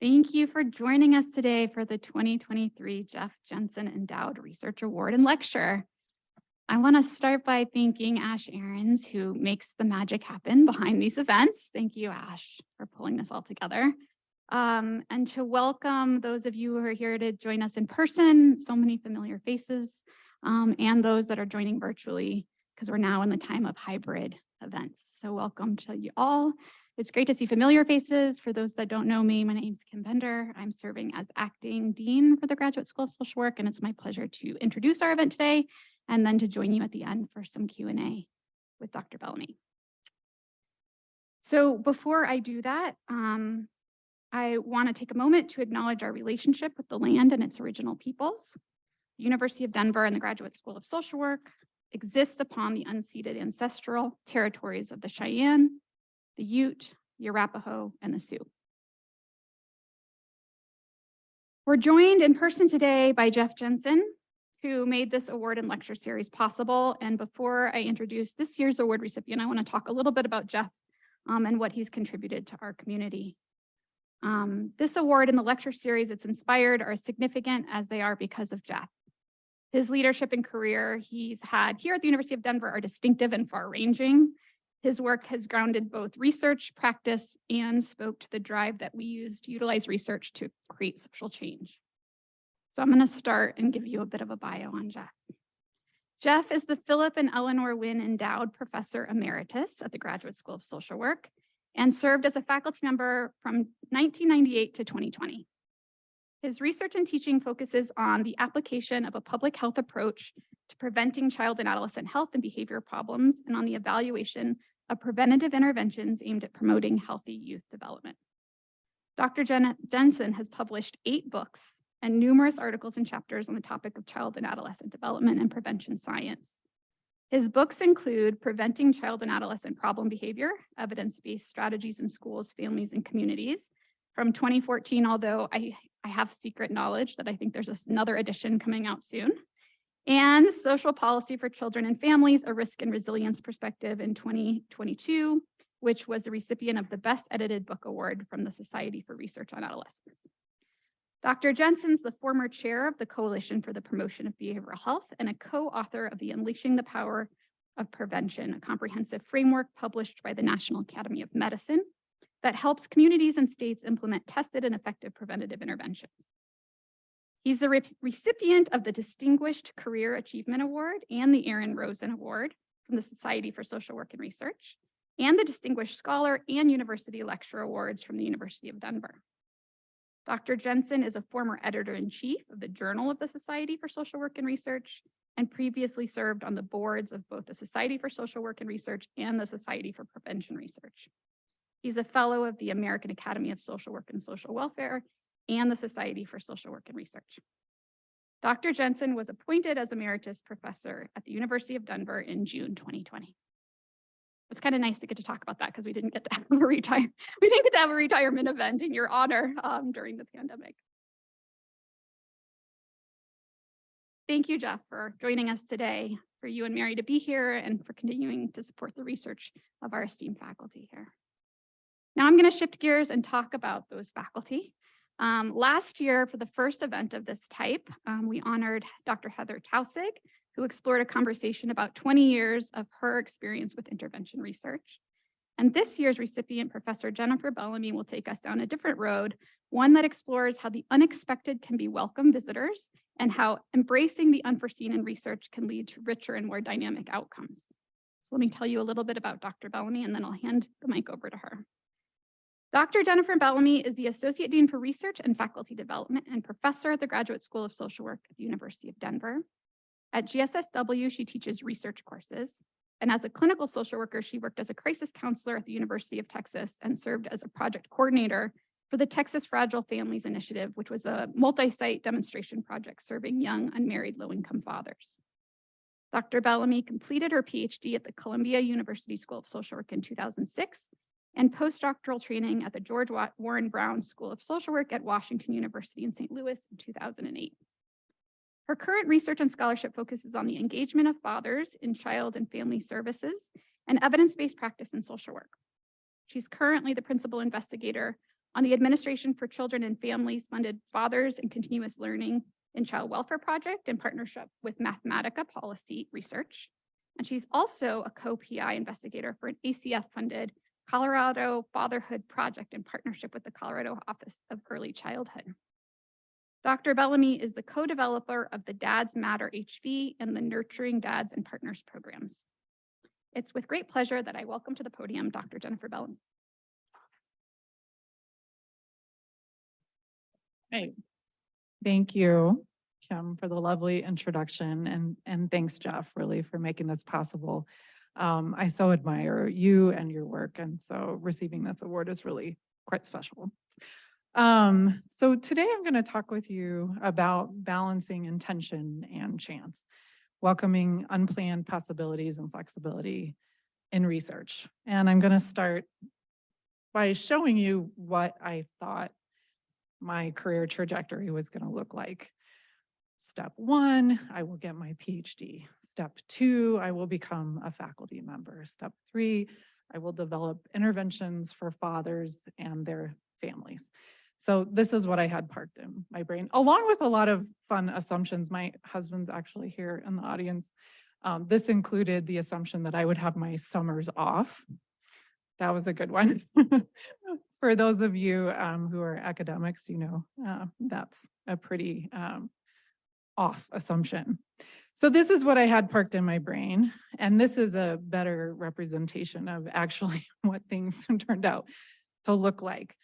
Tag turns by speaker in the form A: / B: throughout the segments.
A: Thank you for joining us today for the 2023 Jeff Jensen Endowed Research Award and Lecture. I want to start by thanking Ash Aarons, who makes the magic happen behind these events. Thank you, Ash, for pulling this all together. Um, and to welcome those of you who are here to join us in person, so many familiar faces, um, and those that are joining virtually, because we're now in the time of hybrid events. So welcome to you all. It's great to see familiar faces. For those that don't know me, my name is Kim Bender. I'm serving as acting dean for the Graduate School of Social Work, and it's my pleasure to introduce our event today and then to join you at the end for some Q&A with Dr. Bellamy. So before I do that, um, I want to take a moment to acknowledge our relationship with the land and its original peoples. The University of Denver and the Graduate School of Social Work exist upon the unceded ancestral territories of the Cheyenne, the Ute, the Arapaho, and the Sioux. We're joined in person today by Jeff Jensen, who made this award and lecture series possible. And before I introduce this year's award recipient, I want to talk a little bit about Jeff um, and what he's contributed to our community. Um, this award and the lecture series it's inspired are as significant as they are because of Jeff. His leadership and career he's had here at the University of Denver are distinctive and far-ranging. His work has grounded both research, practice, and spoke to the drive that we use to utilize research to create social change. So I'm going to start and give you a bit of a bio on Jeff. Jeff is the Philip and Eleanor Wynne Endowed Professor Emeritus at the Graduate School of Social Work and served as a faculty member from 1998 to 2020. His research and teaching focuses on the application of a public health approach to preventing child and adolescent health and behavior problems and on the evaluation of preventative interventions aimed at promoting healthy youth development. Dr. Jen Jensen has published eight books and numerous articles and chapters on the topic of child and adolescent development and prevention science. His books include Preventing Child and Adolescent Problem Behavior, Evidence-Based Strategies in Schools, Families, and Communities from 2014, although I, I have secret knowledge that I think there's another edition coming out soon and social policy for children and families, a risk and resilience perspective in 2022, which was the recipient of the best edited book award from the Society for Research on Adolescence. Dr. Jensen's the former chair of the Coalition for the Promotion of Behavioral Health and a co-author of the Unleashing the Power of Prevention, a comprehensive framework published by the National Academy of Medicine that helps communities and states implement tested and effective preventative interventions. He's the re recipient of the Distinguished Career Achievement Award and the Aaron Rosen Award from the Society for Social Work and Research, and the Distinguished Scholar and University Lecturer Awards from the University of Denver. Dr. Jensen is a former editor-in-chief of the Journal of the Society for Social Work and Research and previously served on the boards of both the Society for Social Work and Research and the Society for Prevention Research. He's a fellow of the American Academy of Social Work and Social Welfare and the Society for Social Work and Research. Dr. Jensen was appointed as emeritus professor at the University of Denver in June 2020. It's kind of nice to get to talk about that because we didn't get to have a retire we didn't get to have a retirement event in your honor um, during the pandemic. Thank you, Jeff, for joining us today, for you and Mary to be here and for continuing to support the research of our esteemed faculty here. Now I'm going to shift gears and talk about those faculty. Um, last year, for the first event of this type, um, we honored Dr. Heather Taussig, who explored a conversation about 20 years of her experience with intervention research. And this year's recipient, Professor Jennifer Bellamy, will take us down a different road, one that explores how the unexpected can be welcome visitors and how embracing the unforeseen in research can lead to richer and more dynamic outcomes. So let me tell you a little bit about Dr. Bellamy, and then I'll hand the mic over to her. Dr. Jennifer Bellamy is the Associate Dean for Research and Faculty Development and Professor at the Graduate School of Social Work at the University of Denver. At GSSW, she teaches research courses. And as a clinical social worker, she worked as a crisis counselor at the University of Texas and served as a project coordinator for the Texas Fragile Families Initiative, which was a multi-site demonstration project serving young unmarried low-income fathers. Dr. Bellamy completed her PhD at the Columbia University School of Social Work in 2006 and postdoctoral training at the George Warren Brown School of Social Work at Washington University in St. Louis in 2008. Her current research and scholarship focuses on the engagement of fathers in child and family services and evidence-based practice in social work. She's currently the principal investigator on the Administration for Children and Families funded Fathers and Continuous Learning in Child Welfare Project in partnership with Mathematica Policy Research. And she's also a co-PI investigator for an ACF-funded Colorado Fatherhood Project in partnership with the Colorado Office of Early Childhood. Dr. Bellamy is the co-developer of the Dads Matter HV and the Nurturing Dads and Partners programs. It's with great pleasure that I welcome to the podium Dr. Jennifer Bellamy.
B: Hey, thank you, Kim, for the lovely introduction and, and thanks, Jeff, really for making this possible. Um, I so admire you and your work, and so receiving this award is really quite special. Um, so today I'm going to talk with you about balancing intention and chance, welcoming unplanned possibilities and flexibility in research. And I'm going to start by showing you what I thought my career trajectory was going to look like. Step one, I will get my PhD. Step two, I will become a faculty member. Step three, I will develop interventions for fathers and their families. So this is what I had parked in my brain, along with a lot of fun assumptions. My husband's actually here in the audience. Um, this included the assumption that I would have my summers off. That was a good one. For those of you um, who are academics, you know, uh, that's a pretty um, off assumption. So this is what I had parked in my brain, and this is a better representation of actually what things turned out to look like.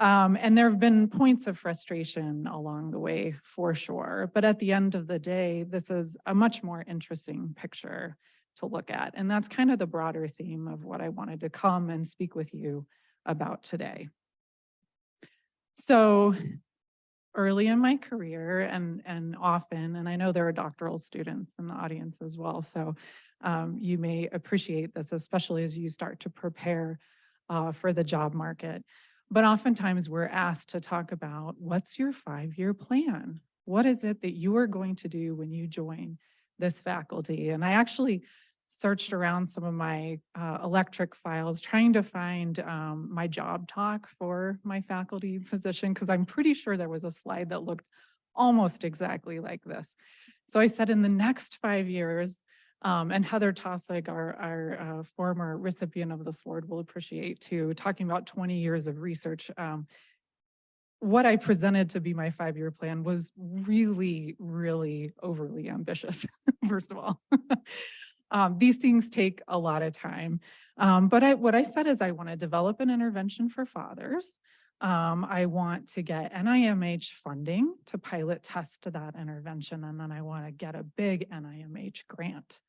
B: Um, and there have been points of frustration along the way for sure, but at the end of the day, this is a much more interesting picture to look at. And that's kind of the broader theme of what I wanted to come and speak with you about today. So early in my career and, and often, and I know there are doctoral students in the audience as well, so um, you may appreciate this, especially as you start to prepare uh, for the job market. But oftentimes we're asked to talk about what's your five-year plan? What is it that you are going to do when you join this faculty? And I actually searched around some of my uh, electric files trying to find um, my job talk for my faculty position because I'm pretty sure there was a slide that looked almost exactly like this. So I said in the next five years, um, and Heather Taussig, our, our uh, former recipient of this award, will appreciate too, talking about 20 years of research. Um, what I presented to be my five-year plan was really, really overly ambitious, first of all. Um, these things take a lot of time. Um, but I, what I said is I want to develop an intervention for fathers. Um, I want to get NIMH funding to pilot test that intervention, and then I want to get a big NIMH grant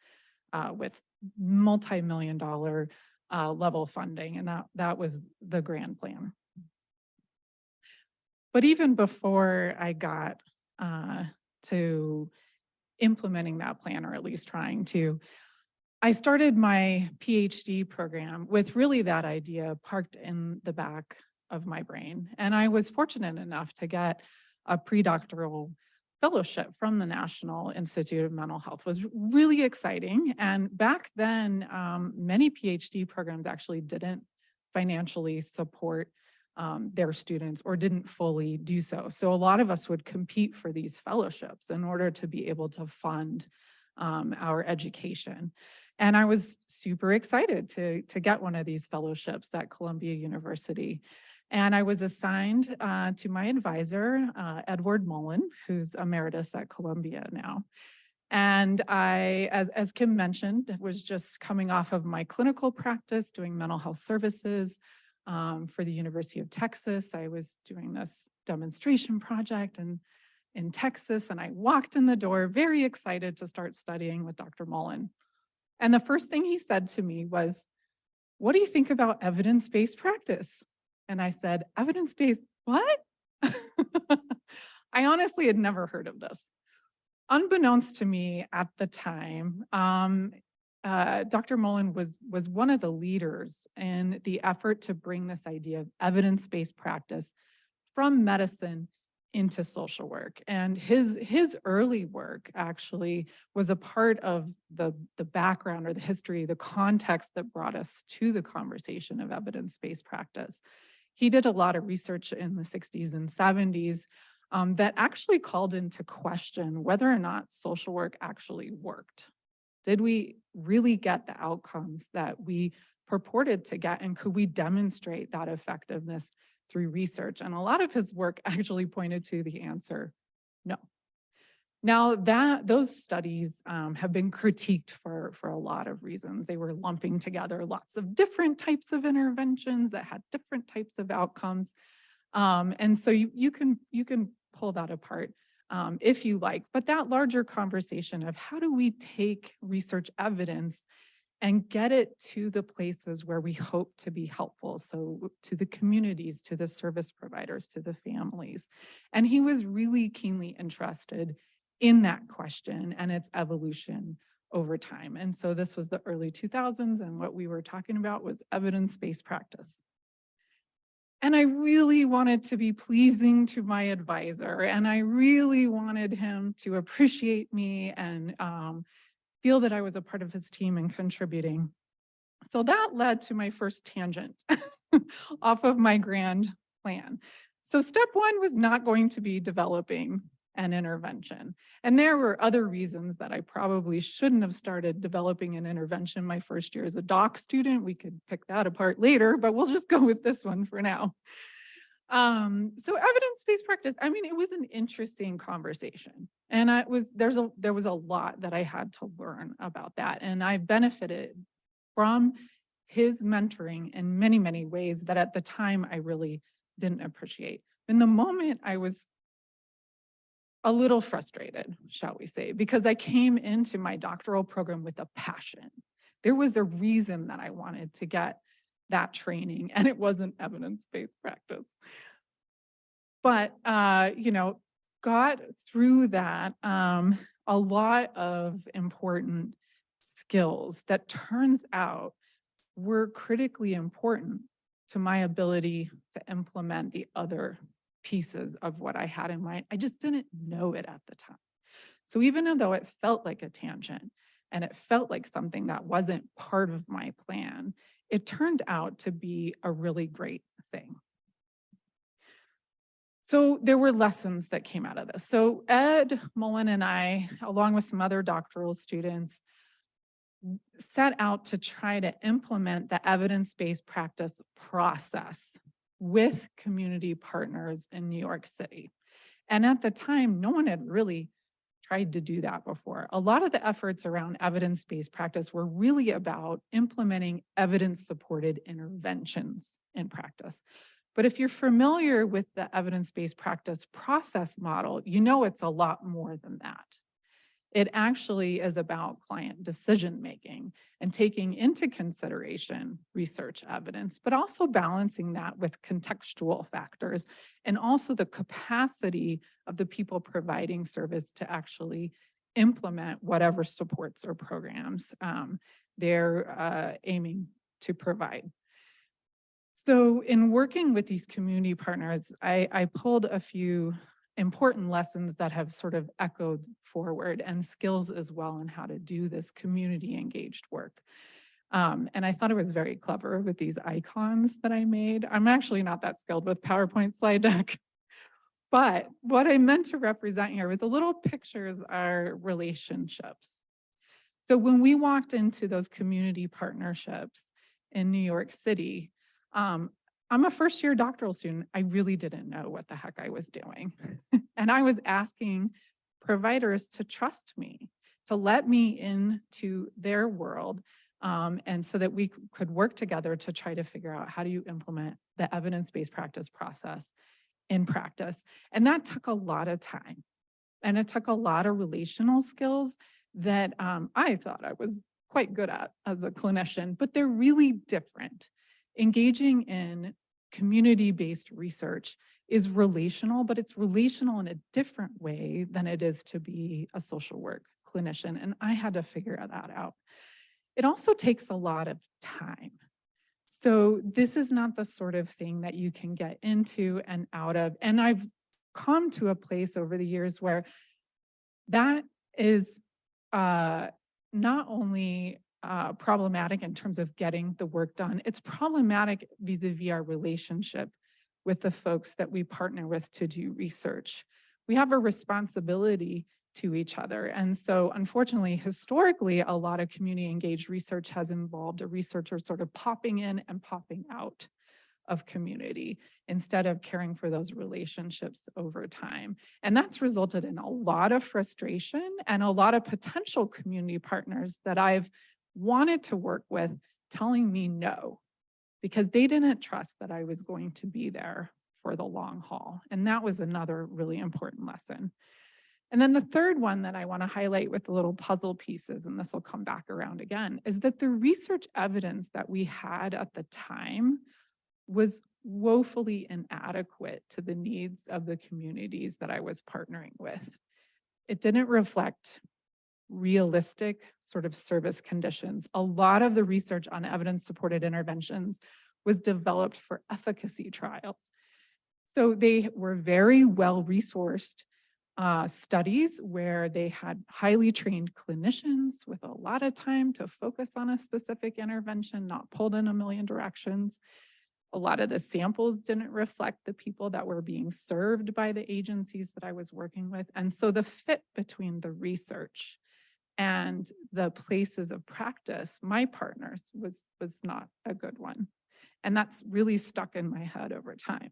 B: uh, with multi-million dollar uh, level funding, and that, that was the grand plan. But even before I got uh, to implementing that plan, or at least trying to, I started my PhD program with really that idea parked in the back of my brain. And I was fortunate enough to get a pre-doctoral fellowship from the National Institute of Mental Health was really exciting. And back then, um, many PhD programs actually didn't financially support um, their students or didn't fully do so. So a lot of us would compete for these fellowships in order to be able to fund um, our education. And I was super excited to, to get one of these fellowships at Columbia University. And I was assigned uh, to my advisor, uh, Edward Mullen, who's emeritus at Columbia now. And I, as, as Kim mentioned, was just coming off of my clinical practice, doing mental health services um, for the University of Texas. I was doing this demonstration project and in Texas, and I walked in the door very excited to start studying with Dr. Mullen. And the first thing he said to me was, what do you think about evidence-based practice? And I said, evidence-based, what? I honestly had never heard of this. Unbeknownst to me at the time, um, uh, Dr. Mullen was, was one of the leaders in the effort to bring this idea of evidence-based practice from medicine into social work. And his his early work actually was a part of the, the background or the history, the context that brought us to the conversation of evidence-based practice. he did a lot of research in the 60s and 70s um, that actually called into question whether or not social work actually worked. Did we really get the outcomes that we purported to get and could we demonstrate that effectiveness through research? And a lot of his work actually pointed to the answer, no. Now that those studies um, have been critiqued for, for a lot of reasons. They were lumping together lots of different types of interventions that had different types of outcomes. Um, and so you, you can you can pull that apart um, if you like, but that larger conversation of how do we take research evidence and get it to the places where we hope to be helpful. So to the communities, to the service providers, to the families. And he was really keenly interested in that question and its evolution over time. And so this was the early 2000s and what we were talking about was evidence-based practice. And I really wanted to be pleasing to my advisor and I really wanted him to appreciate me and um, feel that I was a part of his team and contributing. So that led to my first tangent off of my grand plan. So step one was not going to be developing an intervention. And there were other reasons that I probably shouldn't have started developing an intervention my first year as a doc student. We could pick that apart later, but we'll just go with this one for now. Um, so evidence-based practice, I mean, it was an interesting conversation. And I was there's a there was a lot that I had to learn about that. And I benefited from his mentoring in many, many ways that at the time I really didn't appreciate. In the moment I was a little frustrated, shall we say, because I came into my doctoral program with a passion. There was a reason that I wanted to get that training and it wasn't evidence-based practice. But, uh, you know, got through that um, a lot of important skills that turns out were critically important to my ability to implement the other pieces of what I had in mind. I just didn't know it at the time. So even though it felt like a tangent and it felt like something that wasn't part of my plan, it turned out to be a really great thing. So there were lessons that came out of this. So Ed Mullen and I, along with some other doctoral students, set out to try to implement the evidence-based practice process with community partners in New York City. And at the time, no one had really tried to do that before. A lot of the efforts around evidence-based practice were really about implementing evidence-supported interventions in practice. But if you're familiar with the evidence-based practice process model, you know it's a lot more than that. It actually is about client decision-making and taking into consideration research evidence, but also balancing that with contextual factors and also the capacity of the people providing service to actually implement whatever supports or programs um, they're uh, aiming to provide. So in working with these community partners, I, I pulled a few important lessons that have sort of echoed forward and skills as well on how to do this community engaged work. Um, and I thought it was very clever with these icons that I made. I'm actually not that skilled with PowerPoint slide deck. But what I meant to represent here with the little pictures are relationships. So when we walked into those community partnerships in New York City, um, I'm a first year doctoral student. I really didn't know what the heck I was doing. and I was asking providers to trust me, to let me into their world. Um, and so that we could work together to try to figure out how do you implement the evidence-based practice process in practice. And that took a lot of time. And it took a lot of relational skills that um, I thought I was quite good at as a clinician, but they're really different engaging in community-based research is relational, but it's relational in a different way than it is to be a social work clinician. And I had to figure that out. It also takes a lot of time. So this is not the sort of thing that you can get into and out of. And I've come to a place over the years where that is uh, not only uh, problematic in terms of getting the work done. It's problematic vis-a-vis -vis our relationship with the folks that we partner with to do research. We have a responsibility to each other. And so unfortunately, historically, a lot of community engaged research has involved a researcher sort of popping in and popping out of community instead of caring for those relationships over time. And that's resulted in a lot of frustration and a lot of potential community partners that I've wanted to work with telling me no, because they didn't trust that I was going to be there for the long haul. And that was another really important lesson. And then the third one that I want to highlight with the little puzzle pieces, and this will come back around again, is that the research evidence that we had at the time was woefully inadequate to the needs of the communities that I was partnering with. It didn't reflect realistic sort of service conditions. A lot of the research on evidence-supported interventions was developed for efficacy trials. So they were very well resourced uh, studies where they had highly trained clinicians with a lot of time to focus on a specific intervention, not pulled in a million directions. A lot of the samples didn't reflect the people that were being served by the agencies that I was working with. And so the fit between the research and the places of practice, my partners, was, was not a good one. And that's really stuck in my head over time.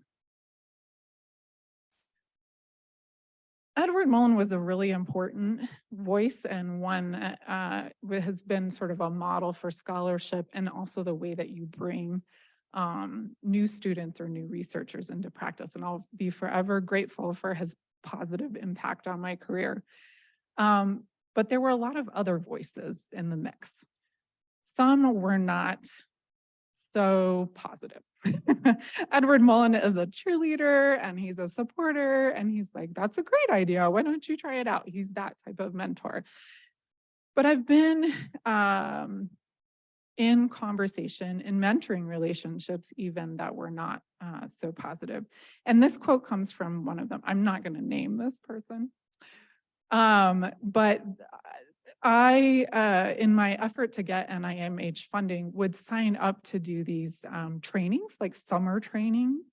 B: Edward Mullen was a really important voice and one that uh, has been sort of a model for scholarship and also the way that you bring um, new students or new researchers into practice. And I'll be forever grateful for his positive impact on my career. Um, but there were a lot of other voices in the mix. Some were not so positive. Edward Mullen is a cheerleader and he's a supporter and he's like, that's a great idea. Why don't you try it out? He's that type of mentor. But I've been um, in conversation, in mentoring relationships, even that were not uh, so positive. And this quote comes from one of them. I'm not going to name this person. Um, but I, uh, in my effort to get NIMH funding, would sign up to do these um, trainings, like summer trainings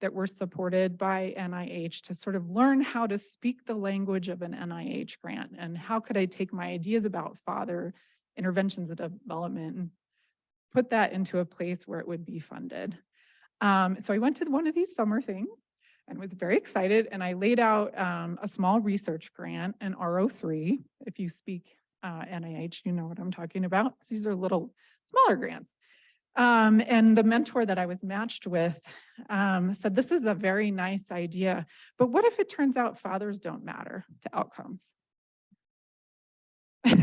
B: that were supported by NIH to sort of learn how to speak the language of an NIH grant and how could I take my ideas about father interventions and development and put that into a place where it would be funded. Um, so I went to one of these summer things and was very excited and I laid out um, a small research grant, an R03. If you speak uh, NIH, you know what I'm talking about. These are little smaller grants. Um, and the mentor that I was matched with um, said, this is a very nice idea, but what if it turns out fathers don't matter to outcomes?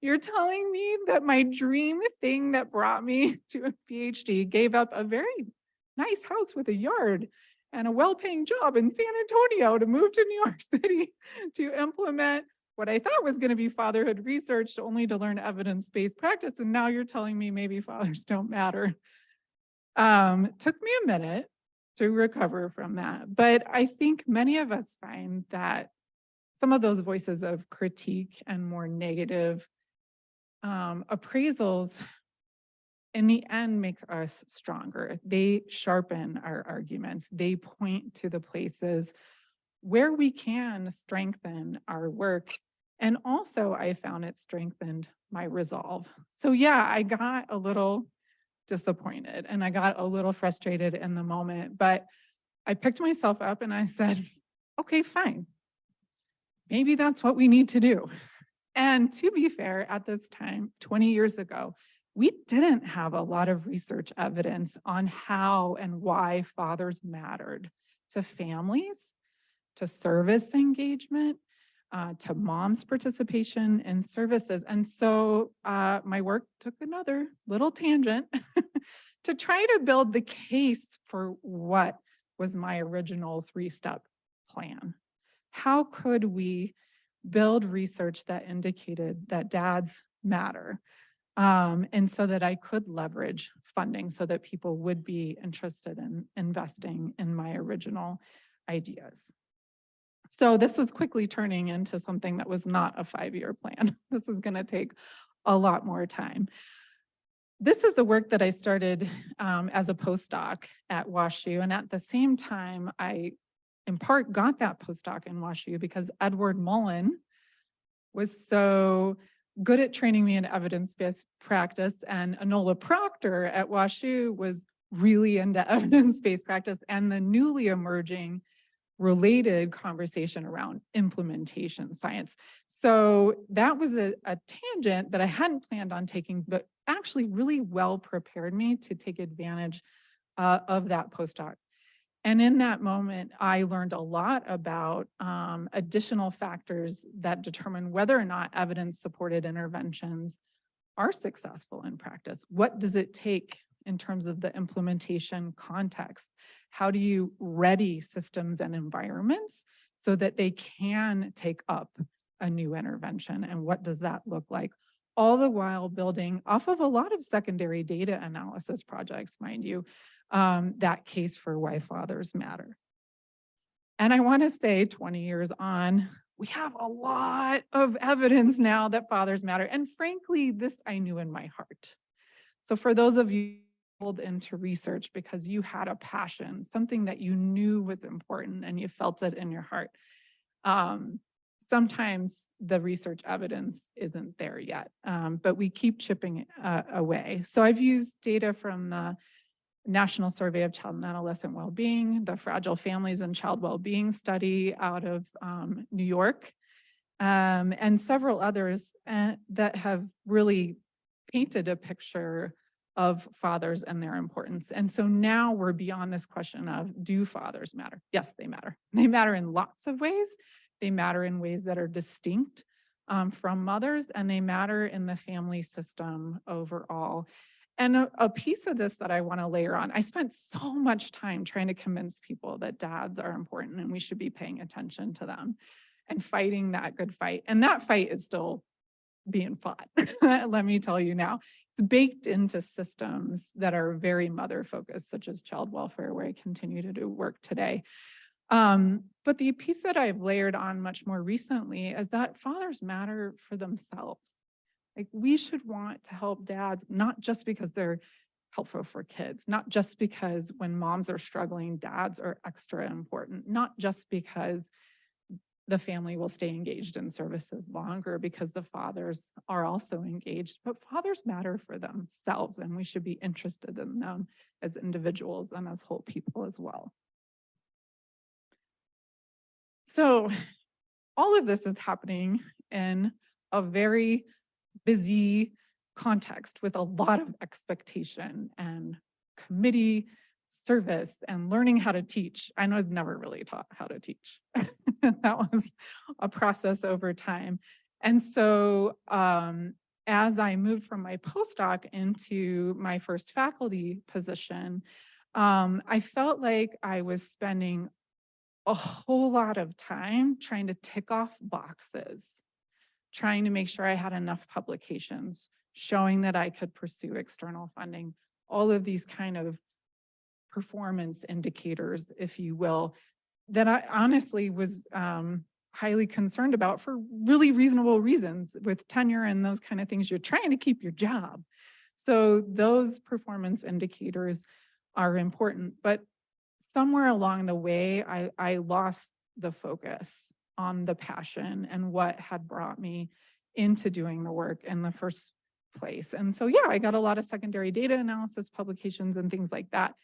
B: You're telling me that my dream thing that brought me to a PhD gave up a very nice house with a yard and a well-paying job in San Antonio to move to New York City to implement what I thought was going to be fatherhood research only to learn evidence-based practice. And now you're telling me maybe fathers don't matter. Um, took me a minute to recover from that. But I think many of us find that some of those voices of critique and more negative um, appraisals in the end makes us stronger. They sharpen our arguments. They point to the places where we can strengthen our work. And also I found it strengthened my resolve. So yeah, I got a little disappointed and I got a little frustrated in the moment, but I picked myself up and I said, okay, fine maybe that's what we need to do. And to be fair, at this time, 20 years ago, we didn't have a lot of research evidence on how and why fathers mattered to families, to service engagement, uh, to mom's participation in services. And so uh, my work took another little tangent to try to build the case for what was my original three-step plan how could we build research that indicated that dads matter? Um, and so that I could leverage funding so that people would be interested in investing in my original ideas. So this was quickly turning into something that was not a five-year plan. This is going to take a lot more time. this is the work that I started um, as a postdoc at WashU. And at the same time, I in part got that postdoc in WashU because Edward Mullen was so good at training me in evidence-based practice and Enola Proctor at WashU was really into evidence-based practice and the newly emerging related conversation around implementation science. So that was a, a tangent that I hadn't planned on taking, but actually really well prepared me to take advantage uh, of that postdoc. And in that moment, I learned a lot about um, additional factors that determine whether or not evidence-supported interventions are successful in practice. What does it take in terms of the implementation context? How do you ready systems and environments so that they can take up a new intervention? And what does that look like? All the while building off of a lot of secondary data analysis projects, mind you, um, that case for why fathers matter. And I want to say 20 years on, we have a lot of evidence now that fathers matter. And frankly, this I knew in my heart. So for those of you pulled into research because you had a passion, something that you knew was important and you felt it in your heart, um, sometimes the research evidence isn't there yet, um, but we keep chipping uh, away. So I've used data from the National Survey of Child and Adolescent Wellbeing, the Fragile Families and Child Wellbeing Study out of um, New York, um, and several others uh, that have really painted a picture of fathers and their importance. And so now we're beyond this question of do fathers matter? Yes, they matter. They matter in lots of ways. They matter in ways that are distinct um, from mothers and they matter in the family system overall. And a, a piece of this that I want to layer on, I spent so much time trying to convince people that dads are important and we should be paying attention to them and fighting that good fight. And that fight is still being fought, let me tell you now. It's baked into systems that are very mother focused, such as child welfare, where I continue to do work today. Um, but the piece that I've layered on much more recently is that fathers matter for themselves. Like we should want to help dads, not just because they're helpful for kids, not just because when moms are struggling, dads are extra important, not just because the family will stay engaged in services longer because the fathers are also engaged, but fathers matter for themselves and we should be interested in them as individuals and as whole people as well. So all of this is happening in a very busy context with a lot of expectation and committee service and learning how to teach. I was never really taught how to teach. that was a process over time. And so um, as I moved from my postdoc into my first faculty position, um, I felt like I was spending a whole lot of time trying to tick off boxes, trying to make sure I had enough publications, showing that I could pursue external funding, all of these kind of performance indicators, if you will, that I honestly was um, highly concerned about for really reasonable reasons with tenure and those kind of things. You're trying to keep your job. So those performance indicators are important, but somewhere along the way, I, I lost the focus on the passion and what had brought me into doing the work in the first place. And so, yeah, I got a lot of secondary data analysis publications and things like that.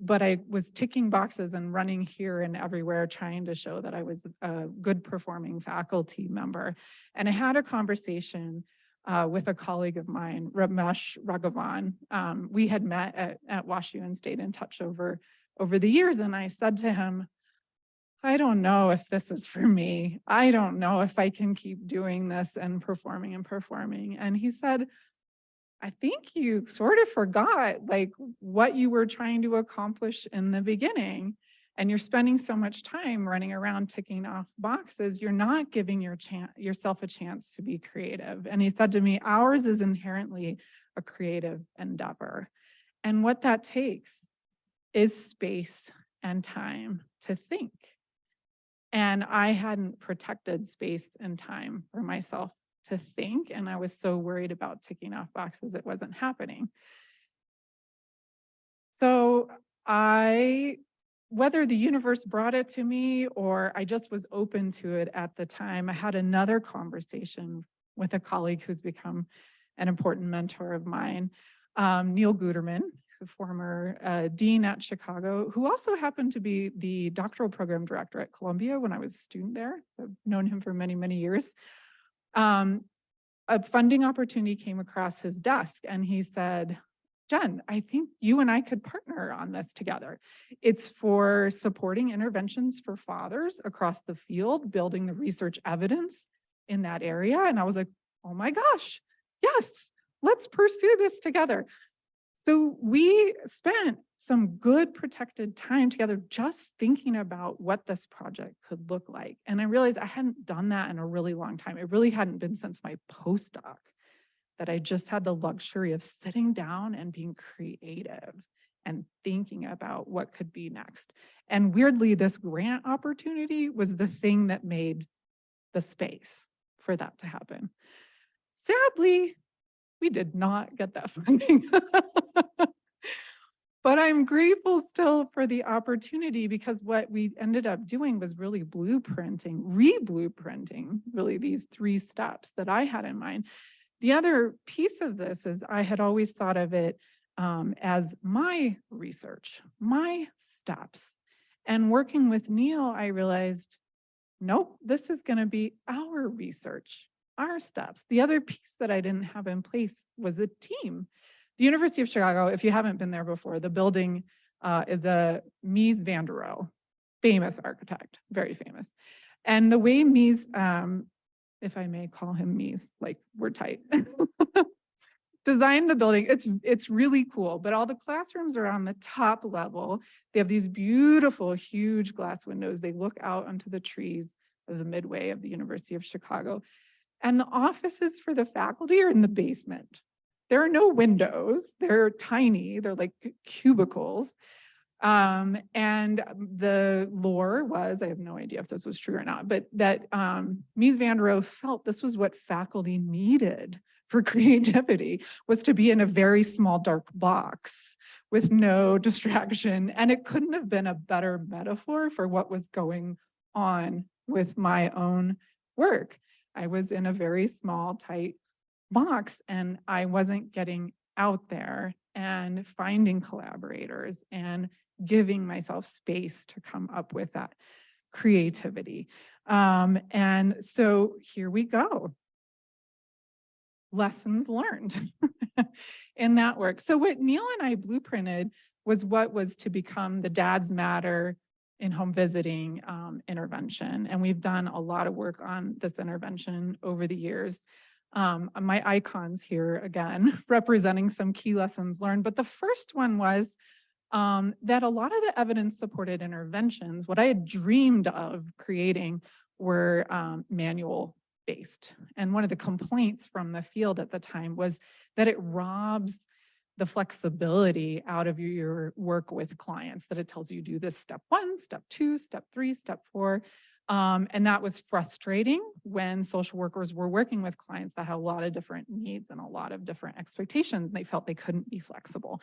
B: But I was ticking boxes and running here and everywhere trying to show that I was a good performing faculty member. And I had a conversation uh, with a colleague of mine, Ramesh Raghavan. Um, we had met at, at and stayed in touch over over the years. And I said to him, I don't know if this is for me. I don't know if I can keep doing this and performing and performing. And he said, I think you sort of forgot like what you were trying to accomplish in the beginning. And you're spending so much time running around ticking off boxes, you're not giving your yourself a chance to be creative. And he said to me, ours is inherently a creative endeavor. And what that takes is space and time to think. And I hadn't protected space and time for myself to think. And I was so worried about ticking off boxes, it wasn't happening. So I, whether the universe brought it to me or I just was open to it at the time, I had another conversation with a colleague who's become an important mentor of mine, um, Neil Guterman, the former uh, dean at Chicago, who also happened to be the doctoral program director at Columbia when I was a student there. I've known him for many, many years. Um, a funding opportunity came across his desk and he said, Jen, I think you and I could partner on this together. It's for supporting interventions for fathers across the field, building the research evidence in that area. And I was like, oh my gosh, yes, let's pursue this together. So we spent some good protected time together just thinking about what this project could look like. And I realized I hadn't done that in a really long time. It really hadn't been since my postdoc that I just had the luxury of sitting down and being creative and thinking about what could be next. And weirdly, this grant opportunity was the thing that made the space for that to happen. Sadly, we did not get that funding. but I'm grateful still for the opportunity because what we ended up doing was really blueprinting, re-blueprinting really these three steps that I had in mind. The other piece of this is I had always thought of it um, as my research, my steps. And working with Neil, I realized, nope, this is going to be our research, our steps. The other piece that I didn't have in place was a team. The University of Chicago, if you haven't been there before, the building uh, is a Mies van der Rohe, famous architect, very famous. And the way Mies um, if I may call him Mies, like we're tight. Design the building, it's, it's really cool, but all the classrooms are on the top level. They have these beautiful, huge glass windows. They look out onto the trees of the midway of the University of Chicago. And the offices for the faculty are in the basement. There are no windows, they're tiny, they're like cubicles. Um, and the lore was, I have no idea if this was true or not, but that um, Mies van der Rohe felt this was what faculty needed for creativity was to be in a very small dark box with no distraction. And it couldn't have been a better metaphor for what was going on with my own work. I was in a very small, tight box and I wasn't getting out there and finding collaborators and giving myself space to come up with that creativity. Um, and so here we go. Lessons learned in that work. So what Neil and I blueprinted was what was to become the Dads Matter in home visiting um, intervention. And we've done a lot of work on this intervention over the years. Um, my icons here again, representing some key lessons learned. But the first one was um, that a lot of the evidence supported interventions, what I had dreamed of creating were um, manual based. And one of the complaints from the field at the time was that it robs the flexibility out of your work with clients, that it tells you do this step one, step two, step three, step four. Um, and that was frustrating when social workers were working with clients that had a lot of different needs and a lot of different expectations. They felt they couldn't be flexible.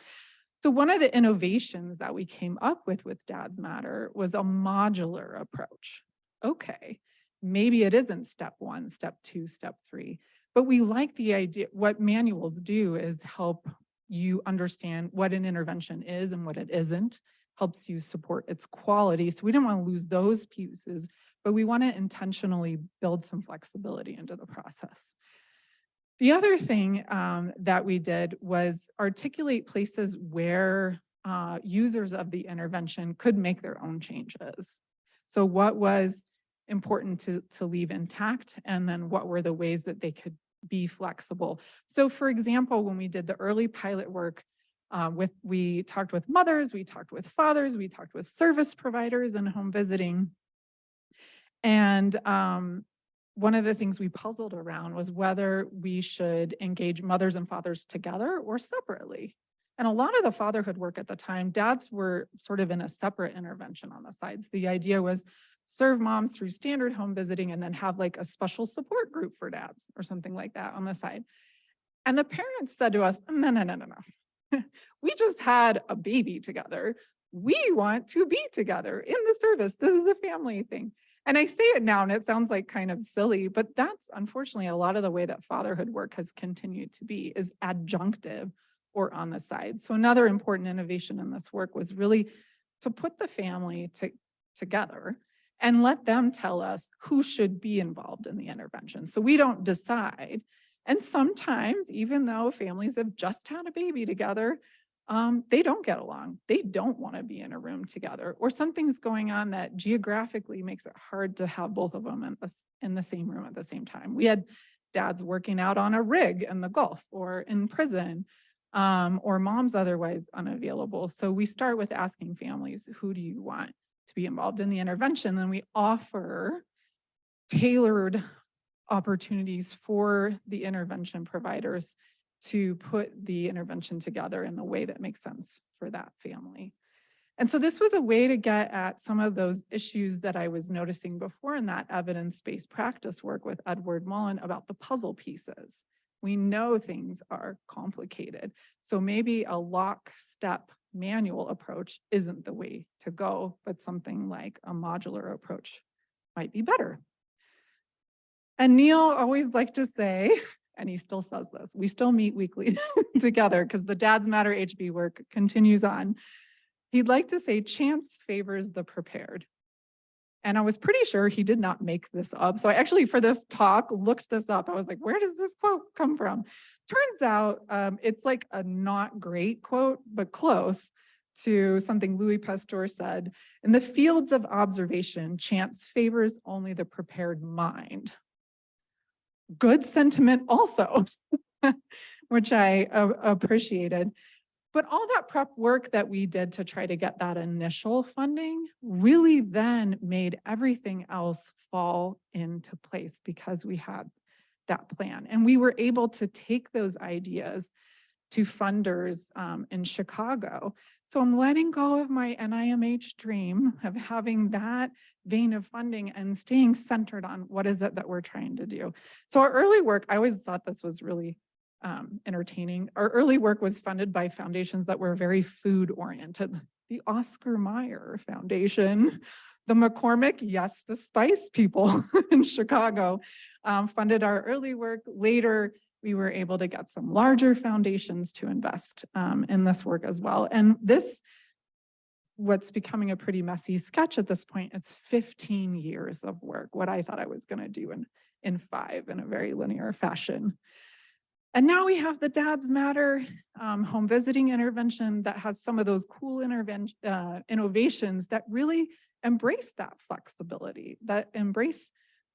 B: So one of the innovations that we came up with with Dads Matter was a modular approach. Okay, maybe it isn't step one, step two, step three, but we like the idea, what manuals do is help you understand what an intervention is and what it isn't, helps you support its quality. So we didn't want to lose those pieces, but we want to intentionally build some flexibility into the process. The other thing um, that we did was articulate places where uh, users of the intervention could make their own changes. So what was important to, to leave intact and then what were the ways that they could be flexible. So for example, when we did the early pilot work uh, with, we talked with mothers, we talked with fathers, we talked with service providers and home visiting. And um, one of the things we puzzled around was whether we should engage mothers and fathers together or separately. And a lot of the fatherhood work at the time, dads were sort of in a separate intervention on the sides. The idea was serve moms through standard home visiting and then have like a special support group for dads or something like that on the side. And the parents said to us, no, no, no, no, no. we just had a baby together. We want to be together in the service. This is a family thing. And I say it now and it sounds like kind of silly, but that's unfortunately a lot of the way that fatherhood work has continued to be is adjunctive or on the side. So another important innovation in this work was really to put the family to, together and let them tell us who should be involved in the intervention. So we don't decide. And sometimes, even though families have just had a baby together, um, they don't get along. They don't want to be in a room together, or something's going on that geographically makes it hard to have both of them in the, in the same room at the same time. We had dads working out on a rig in the Gulf or in prison, um, or moms otherwise unavailable. So we start with asking families, who do you want to be involved in the intervention? Then we offer tailored opportunities for the intervention providers to put the intervention together in the way that makes sense for that family. And so this was a way to get at some of those issues that I was noticing before in that evidence-based practice work with Edward Mullen about the puzzle pieces. We know things are complicated. So maybe a lockstep manual approach isn't the way to go, but something like a modular approach might be better. And Neil always liked to say, and he still says this, we still meet weekly together because the Dads Matter HV work continues on. He'd like to say chance favors the prepared. And I was pretty sure he did not make this up. So I actually, for this talk, looked this up. I was like, where does this quote come from? Turns out um, it's like a not great quote, but close to something Louis Pasteur said, in the fields of observation, chance favors only the prepared mind good sentiment also, which I uh, appreciated. But all that prep work that we did to try to get that initial funding really then made everything else fall into place because we had that plan. And we were able to take those ideas to funders um, in Chicago. So I'm letting go of my NIMH dream of having that vein of funding and staying centered on what is it that we're trying to do. So our early work, I always thought this was really um, entertaining. Our early work was funded by foundations that were very food oriented. The Oscar Mayer Foundation, the McCormick, yes, the spice people in Chicago um, funded our early work. Later, we were able to get some larger foundations to invest um, in this work as well. And this, what's becoming a pretty messy sketch at this point, it's 15 years of work, what I thought I was gonna do in, in five in a very linear fashion. And now we have the Dads Matter um, home visiting intervention that has some of those cool intervention uh, innovations that really embrace that flexibility, that embrace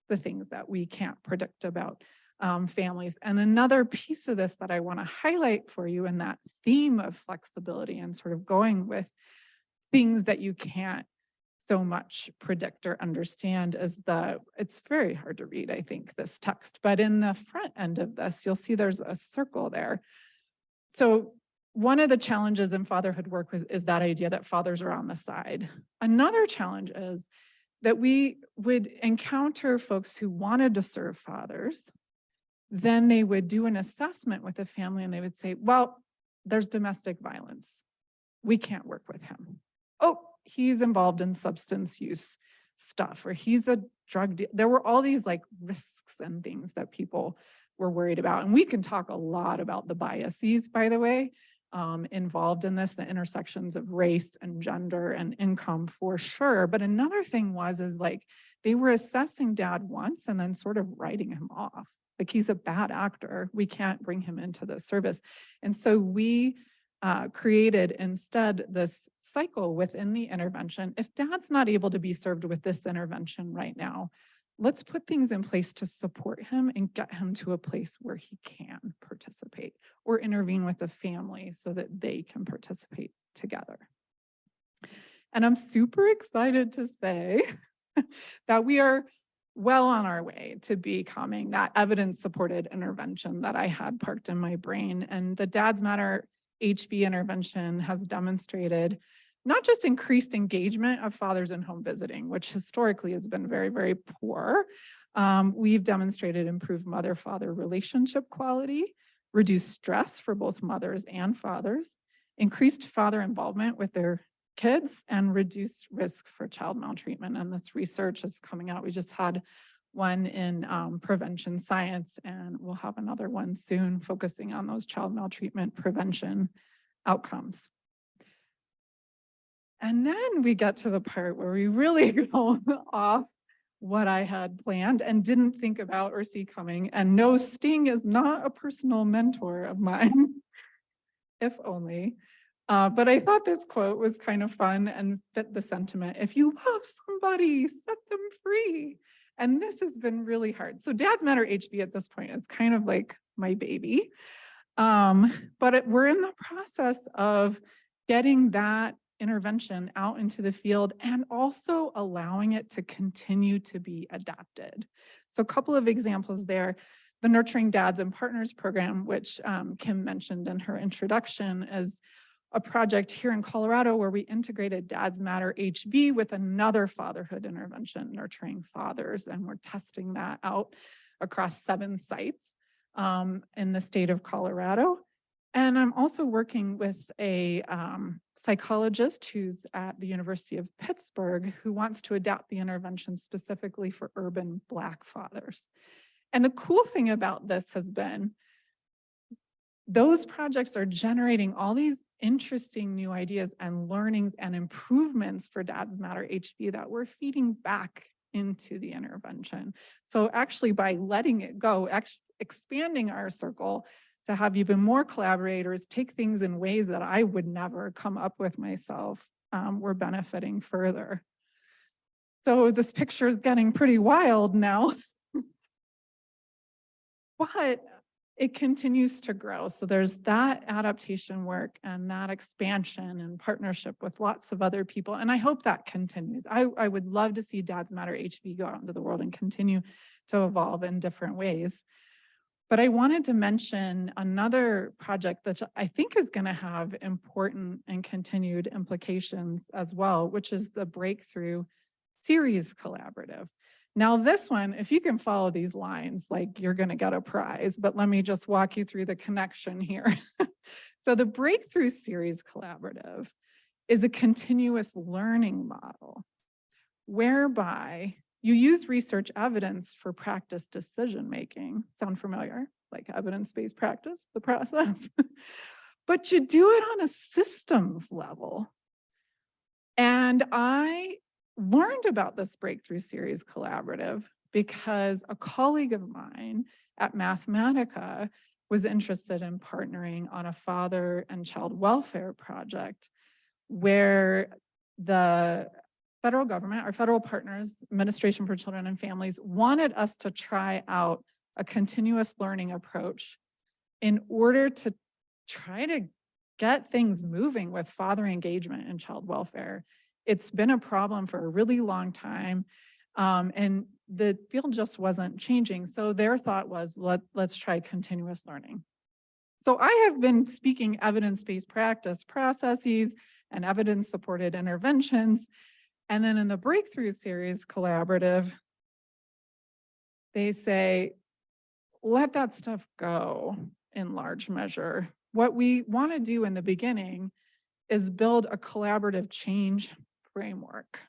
B: the things that we can't predict about um, families. And another piece of this that I want to highlight for you in that theme of flexibility and sort of going with things that you can't so much predict or understand is the, it's very hard to read, I think, this text, but in the front end of this, you'll see there's a circle there. So one of the challenges in fatherhood work is, is that idea that fathers are on the side. Another challenge is that we would encounter folks who wanted to serve fathers then they would do an assessment with the family and they would say, well, there's domestic violence. We can't work with him. Oh, he's involved in substance use stuff or he's a drug deal. There were all these like risks and things that people were worried about. And we can talk a lot about the biases, by the way, um, involved in this, the intersections of race and gender and income for sure. But another thing was, is like, they were assessing dad once and then sort of writing him off. Like he's a bad actor. We can't bring him into the service. And so we uh, created instead this cycle within the intervention. If dad's not able to be served with this intervention right now, let's put things in place to support him and get him to a place where he can participate or intervene with the family so that they can participate together. And I'm super excited to say that we are well on our way to becoming that evidence supported intervention that I had parked in my brain. And the Dads Matter HV intervention has demonstrated not just increased engagement of fathers in home visiting, which historically has been very, very poor. Um, we've demonstrated improved mother-father relationship quality, reduced stress for both mothers and fathers, increased father involvement with their kids, and reduced risk for child maltreatment. And this research is coming out. We just had one in um, prevention science, and we'll have another one soon focusing on those child maltreatment prevention outcomes. And then we get to the part where we really go off what I had planned and didn't think about or see coming. And no, Sting is not a personal mentor of mine, if only. Uh, but I thought this quote was kind of fun and fit the sentiment. If you love somebody, set them free. And this has been really hard. So Dads Matter HV at this point is kind of like my baby. Um, but it, we're in the process of getting that intervention out into the field and also allowing it to continue to be adapted. So a couple of examples there, the Nurturing Dads and Partners program, which um, Kim mentioned in her introduction, is a project here in Colorado where we integrated Dads Matter HV with another fatherhood intervention, Nurturing Fathers, and we're testing that out across seven sites um, in the state of Colorado. And I'm also working with a um, psychologist who's at the University of Pittsburgh who wants to adapt the intervention specifically for urban Black fathers. And the cool thing about this has been those projects are generating all these interesting new ideas and learnings and improvements for Dads Matter HV that we're feeding back into the intervention. So actually by letting it go, expanding our circle to have even more collaborators take things in ways that I would never come up with myself, um, we're benefiting further. So this picture is getting pretty wild now. but it continues to grow. So there's that adaptation work and that expansion and partnership with lots of other people. And I hope that continues. I, I would love to see Dads Matter HV go out into the world and continue to evolve in different ways. But I wanted to mention another project that I think is going to have important and continued implications as well, which is the Breakthrough Series Collaborative. Now this one, if you can follow these lines, like you're gonna get a prize, but let me just walk you through the connection here. so the Breakthrough Series Collaborative is a continuous learning model whereby you use research evidence for practice decision-making. Sound familiar? Like evidence-based practice, the process. but you do it on a systems level. And I learned about this Breakthrough Series Collaborative because a colleague of mine at Mathematica was interested in partnering on a father and child welfare project where the federal government, our federal partners, Administration for Children and Families, wanted us to try out a continuous learning approach in order to try to get things moving with father engagement and child welfare it's been a problem for a really long time. Um, and the field just wasn't changing. So their thought was, let, let's try continuous learning. So I have been speaking evidence-based practice processes and evidence-supported interventions. And then in the Breakthrough Series Collaborative, they say, let that stuff go in large measure. What we want to do in the beginning is build a collaborative change framework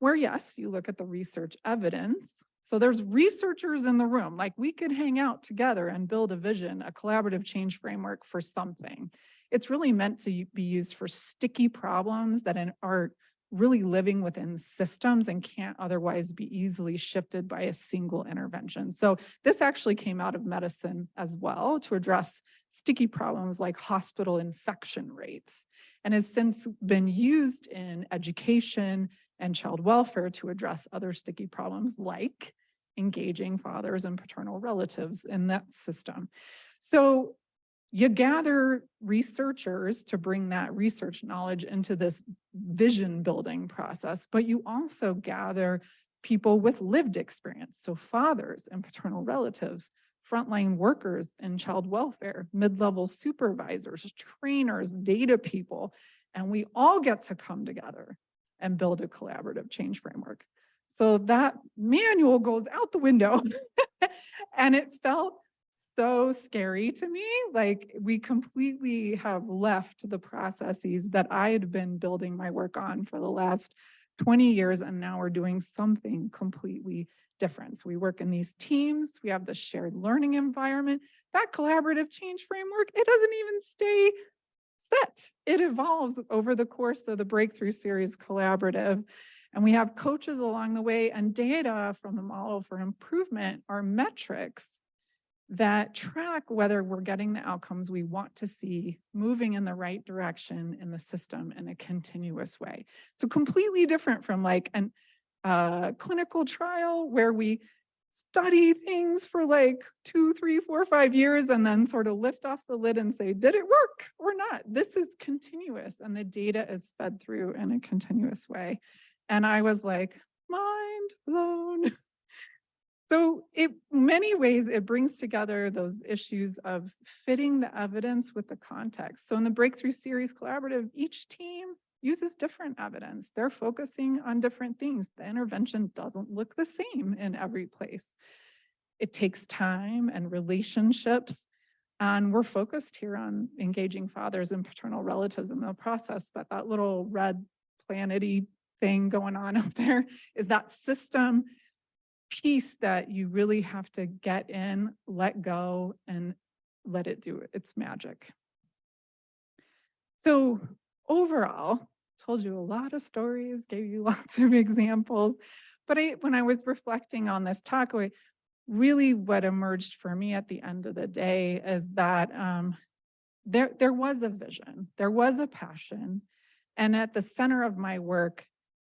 B: where yes, you look at the research evidence. So there's researchers in the room, like we could hang out together and build a vision, a collaborative change framework for something. It's really meant to be used for sticky problems that are really living within systems and can't otherwise be easily shifted by a single intervention. So this actually came out of medicine as well to address sticky problems like hospital infection rates and has since been used in education and child welfare to address other sticky problems like engaging fathers and paternal relatives in that system. So you gather researchers to bring that research knowledge into this vision building process, but you also gather people with lived experience, so fathers and paternal relatives frontline workers in child welfare, mid-level supervisors, trainers, data people, And we all get to come together and build a collaborative change framework. So that manual goes out the window. and it felt so scary to me. Like we completely have left the processes that I had been building my work on for the last 20 years. And now we're doing something completely different. So we work in these teams. We have the shared learning environment. That collaborative change framework, it doesn't even stay set. It evolves over the course of the Breakthrough Series Collaborative. And we have coaches along the way and data from the model for improvement are metrics that track whether we're getting the outcomes we want to see moving in the right direction in the system in a continuous way. So completely different from like an uh, clinical trial where we study things for like two, three, four, five years and then sort of lift off the lid and say, did it work or not? This is continuous and the data is fed through in a continuous way. And I was like, mind blown. So it many ways it brings together those issues of fitting the evidence with the context. So in the Breakthrough Series Collaborative, each team uses different evidence. They're focusing on different things. The intervention doesn't look the same in every place. It takes time and relationships. And we're focused here on engaging fathers and paternal relatives in the process, but that little red planety thing going on up there is that system piece that you really have to get in, let go, and let it do its magic. So overall, told you a lot of stories, gave you lots of examples, but I, when I was reflecting on this talk, really what emerged for me at the end of the day is that um, there, there was a vision, there was a passion, and at the center of my work,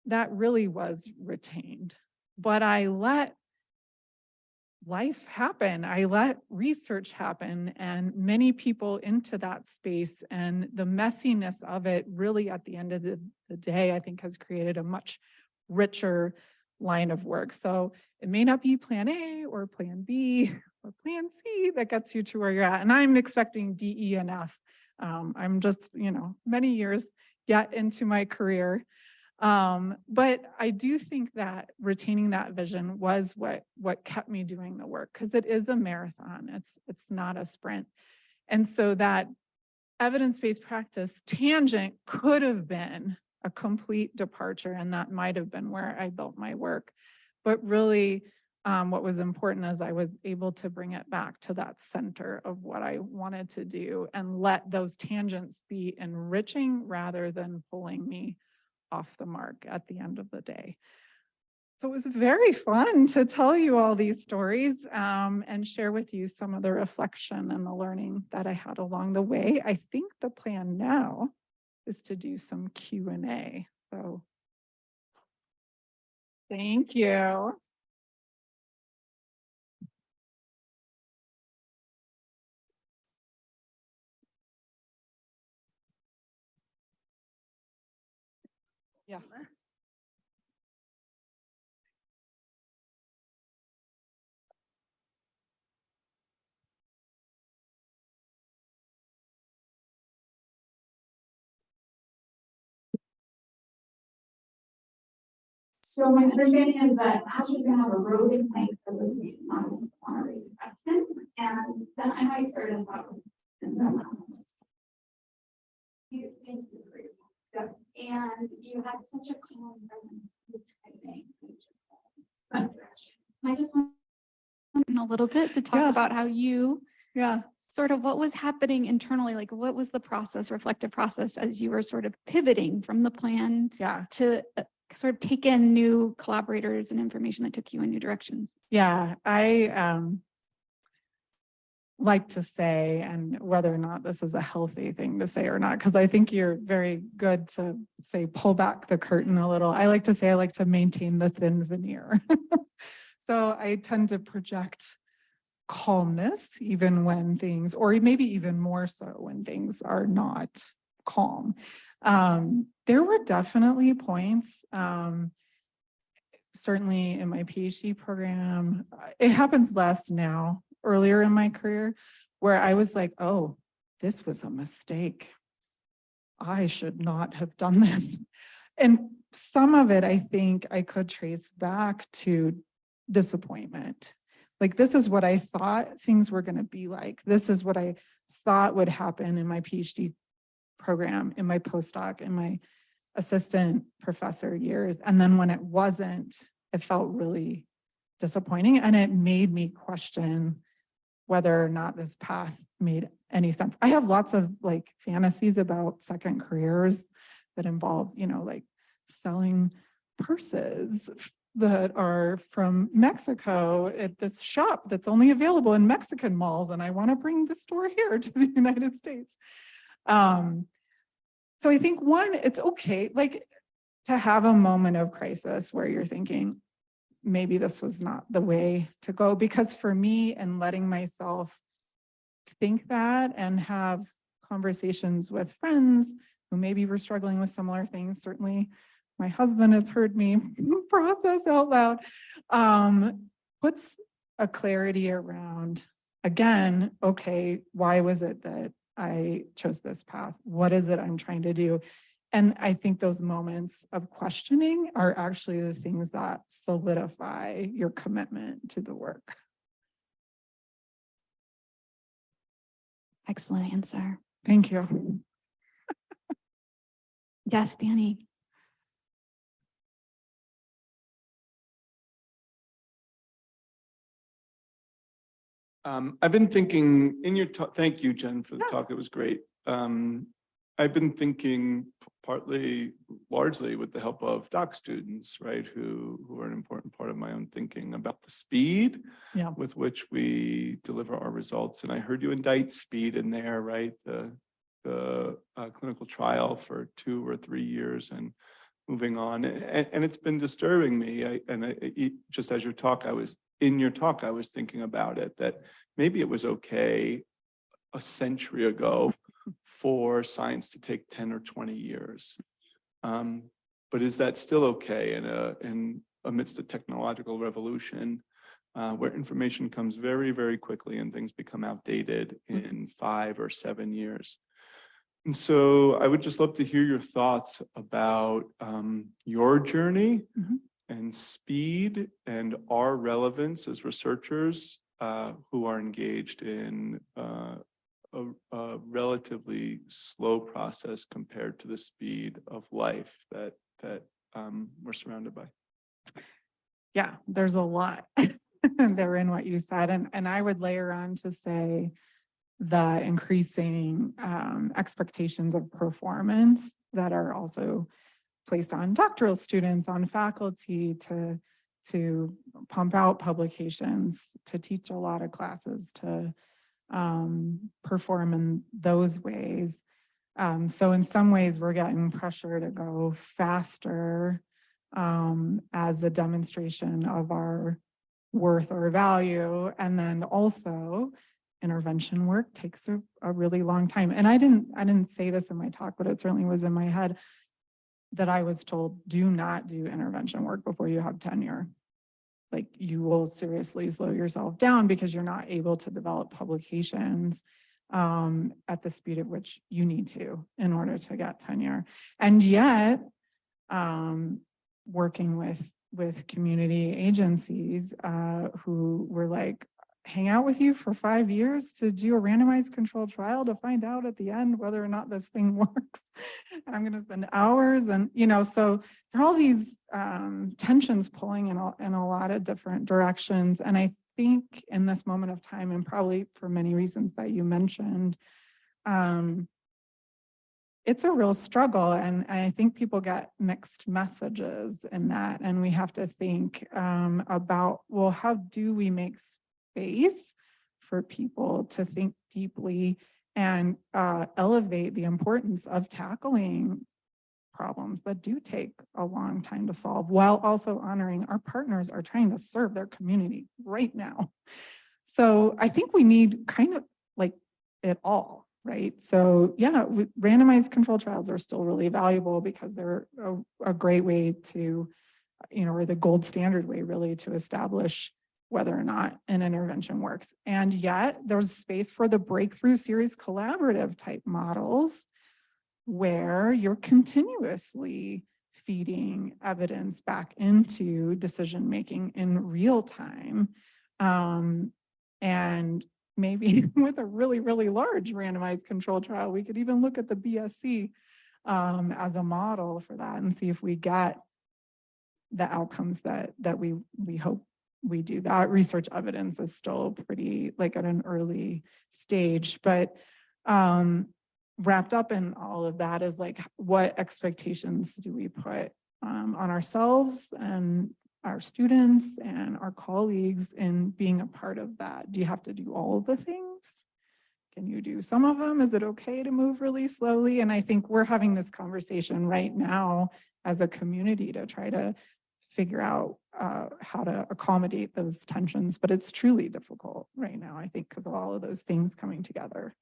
B: that really was retained. But I let life happen. I let research happen and many people into that space and the messiness of it really at the end of the, the day, I think has created a much richer line of work. So it may not be plan A or plan B or plan C that gets you to where you're at. And I'm expecting D, E, and F. Um, I'm just, you know, many years yet into my career. Um, but I do think that retaining that vision was what what kept me doing the work because it is a marathon. It's it's not a sprint. And so that evidence-based practice tangent could have been a complete departure and that might have been where I built my work. But really um, what was important is I was able to bring it back to that center of what I wanted to do and let those tangents be enriching rather than pulling me off the mark at the end of the day. So it was very fun to tell you all these stories um, and share with you some of the reflection and the learning that I had along the way. I think the plan now is to do some Q&A. So thank you. Yes.
A: So my understanding is that Ashley's gonna have a roving plank for the meeting on this, on a raising question, and then I might start a talk. and then, um, You, thank you for your, yeah, and you had such a calm presence. typing. I just want a little bit to talk
B: Yeah.
A: about how you
B: Yeah.
A: sort of what was happening internally, like what was the process, reflective process as you were sort of pivoting from the plan
B: Yeah.
A: to uh, sort of take in new collaborators and information that took you in new directions.
B: Yeah. I um, like to say, and whether or not this is a healthy thing to say or not, because I think you're very good to say, pull back the curtain a little. I like to say I like to maintain the thin veneer. so I tend to project calmness even when things, or maybe even more so when things are not calm. Um, there were definitely points, um, certainly in my PhD program, uh, it happens less now, earlier in my career, where I was like, oh, this was a mistake. I should not have done this. And some of it, I think I could trace back to disappointment. Like, this is what I thought things were gonna be like. This is what I thought would happen in my PhD program, in my postdoc, in my assistant professor years. And then when it wasn't, it felt really disappointing and it made me question whether or not this path made any sense. I have lots of like fantasies about second careers that involve, you know, like selling purses that are from Mexico at this shop that's only available in Mexican malls. And I want to bring the store here to the United States. Um, so I think one, it's okay, like to have a moment of crisis where you're thinking, maybe this was not the way to go. Because for me and letting myself think that and have conversations with friends who maybe were struggling with similar things, certainly my husband has heard me process out loud, um, puts a clarity around, again, okay, why was it that I chose this path? What is it I'm trying to do? And I think those moments of questioning are actually the things that solidify your commitment to the work.
A: Excellent answer.
B: Thank you.
A: Yes, Danny.
C: Um, I've been thinking in your talk, thank you, Jen, for the
B: Yeah.
C: talk. It was great. Um, I've been thinking partly, largely with the help of doc students, right, who, who are an important part of my own thinking about the speed
B: Yeah.
C: with which we deliver our results. And I heard you indict speed in there, right? The, the uh, clinical trial for two or three years and moving on. And, and it's been disturbing me. I, and I, it- just as your talk, I was, in your talk, I was thinking about it, that maybe it was okay a century ago for science to take 10 or 20 years. Um, but is that still okay in a, in amidst a technological revolution uh, where information comes very, very quickly and things become outdated in five or seven years? And so I would just love to hear your thoughts about um, your journey
B: Mhm.
C: and speed and our relevance as researchers uh, who are engaged in uh, a, a relatively slow process compared to the speed of life that that um, we're surrounded by.
B: Yeah, there's a lot there in what you said. And, and I would layer on to say the increasing um, expectations of performance that are also placed on doctoral students, on faculty to, to pump out publications, to teach a lot of classes, to um, perform in those ways. Um, so in some ways, we're getting pressure to go faster um, as a demonstration of our worth or value. And then also intervention work takes a, a really long time. And I didn't, I didn't say this in my talk, but it certainly was in my head that I was told, do not do intervention work before you have tenure. Like you will seriously slow yourself down because you're not able to develop publications um, at the speed at which you need to in order to get tenure. And yet, um, working with with community agencies uh, who were like, hang out with you for five years to do a randomized controlled trial to find out at the end whether or not this thing works. and I'm going to spend hours and, you know, so there are all these um, tensions pulling in a, in a lot of different directions. And I think in this moment of time, and probably for many reasons that you mentioned, um, it's a real struggle and I think people get mixed messages in that and we have to think um, about, well, how do we make space for people to think deeply and uh, elevate the importance of tackling problems that do take a long time to solve while also honoring our partners are trying to serve their community right now. So I think we need kind of like it all, right? So yeah, randomized control trials are still really valuable because they're a, a great way to, you know, or the gold standard way really to establish whether or not an intervention works. And yet there's space for the breakthrough series collaborative type models where you're continuously feeding evidence back into decision-making in real time. Um, and maybe with a really, really large randomized control trial, we could even look at the BSC um, as a model for that and see if we get the outcomes that, that we, we hope we do. That research evidence is still pretty, like at an early stage, but um, wrapped up in all of that is like, what expectations do we put um, on ourselves and our students and our colleagues in being a part of that? Do you have to do all of the things? Can you do some of them? Is it okay to move really slowly? And I think we're having this conversation right now as a community to try to figure out uh, how to accommodate those tensions, but it's truly difficult right now, I think, because of all of those things coming together.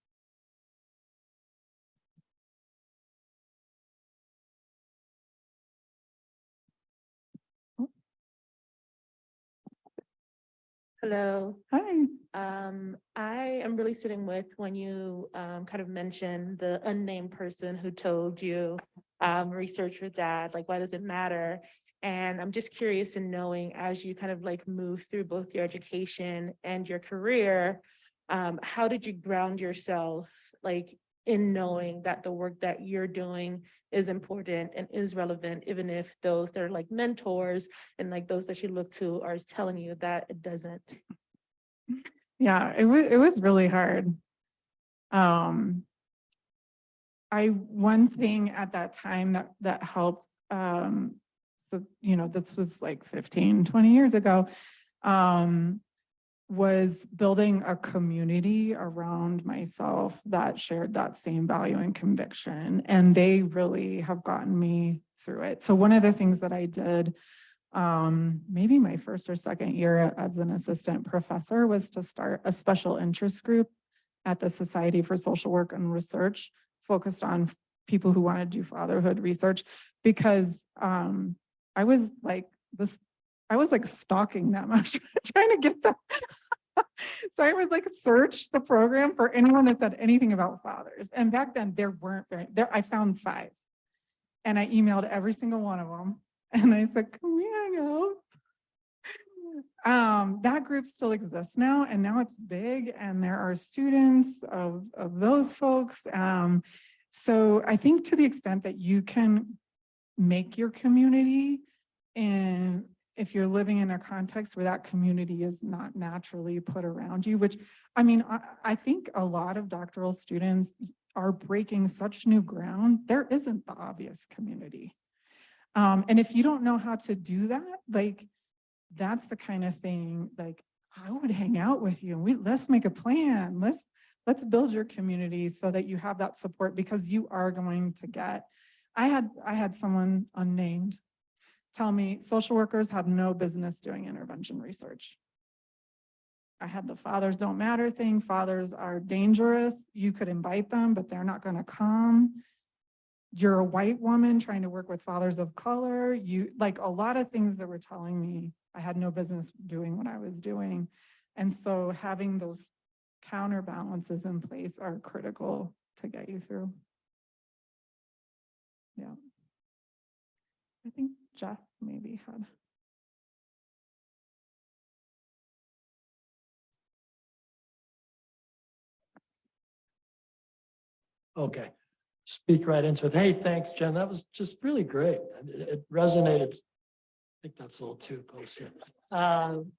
D: Hello.
B: Hi.
D: Um, I am really sitting with when you um kind of mentioned the unnamed person who told you um research with dad, like why does it matter? And I'm just curious in knowing as you kind of like move through both your education and your career, um, how did you ground yourself like in knowing that the work that you're doing is important and is relevant, even if those that are like mentors and like those that you look to are telling you that it doesn't?
B: Yeah, it was, it was really hard. Um, I, one thing at that time that, that helped, um, so, you know, this was like 15, 20 years ago, um, was building a community around myself that shared that same value and conviction. And they really have gotten me through it. So one of the things that I did um, maybe my first or second year as an assistant professor was to start a special interest group at the Society for Social Work and Research focused on people who want to do fatherhood research because um, I was like this, I was like stalking them. I was trying to get them. so I would like search the program for anyone that said anything about fathers. And back then there weren't very, there, I found five. And I emailed every single one of them. And I said, can we hang out? Um, that group still exists now, and now it's big, and there are students of, of those folks. Um, so I think to the extent that you can make your community, and if you're living in a context where that community is not naturally put around you, which I mean, I, I think a lot of doctoral students are breaking such new ground, there isn't the obvious community. Um, and if you don't know how to do that, like, that's the kind of thing, like, I would hang out with you and we, let's make a plan. Let's, let's build your community so that you have that support because you are going to get, I had, I had someone unnamed tell me social workers have no business doing intervention research. I had the fathers don't matter thing. Fathers are dangerous. You could invite them, but they're not going to come you're a white woman trying to work with fathers of color, you, like a lot of things that were telling me I had no business doing what I was doing. And so having those counterbalances in place are critical to get you through. Yeah. I think Jeff maybe had.
E: Okay, speak right into it. Hey, thanks, Jen. That was just really great. It resonated. I think that's a little too close here. Um,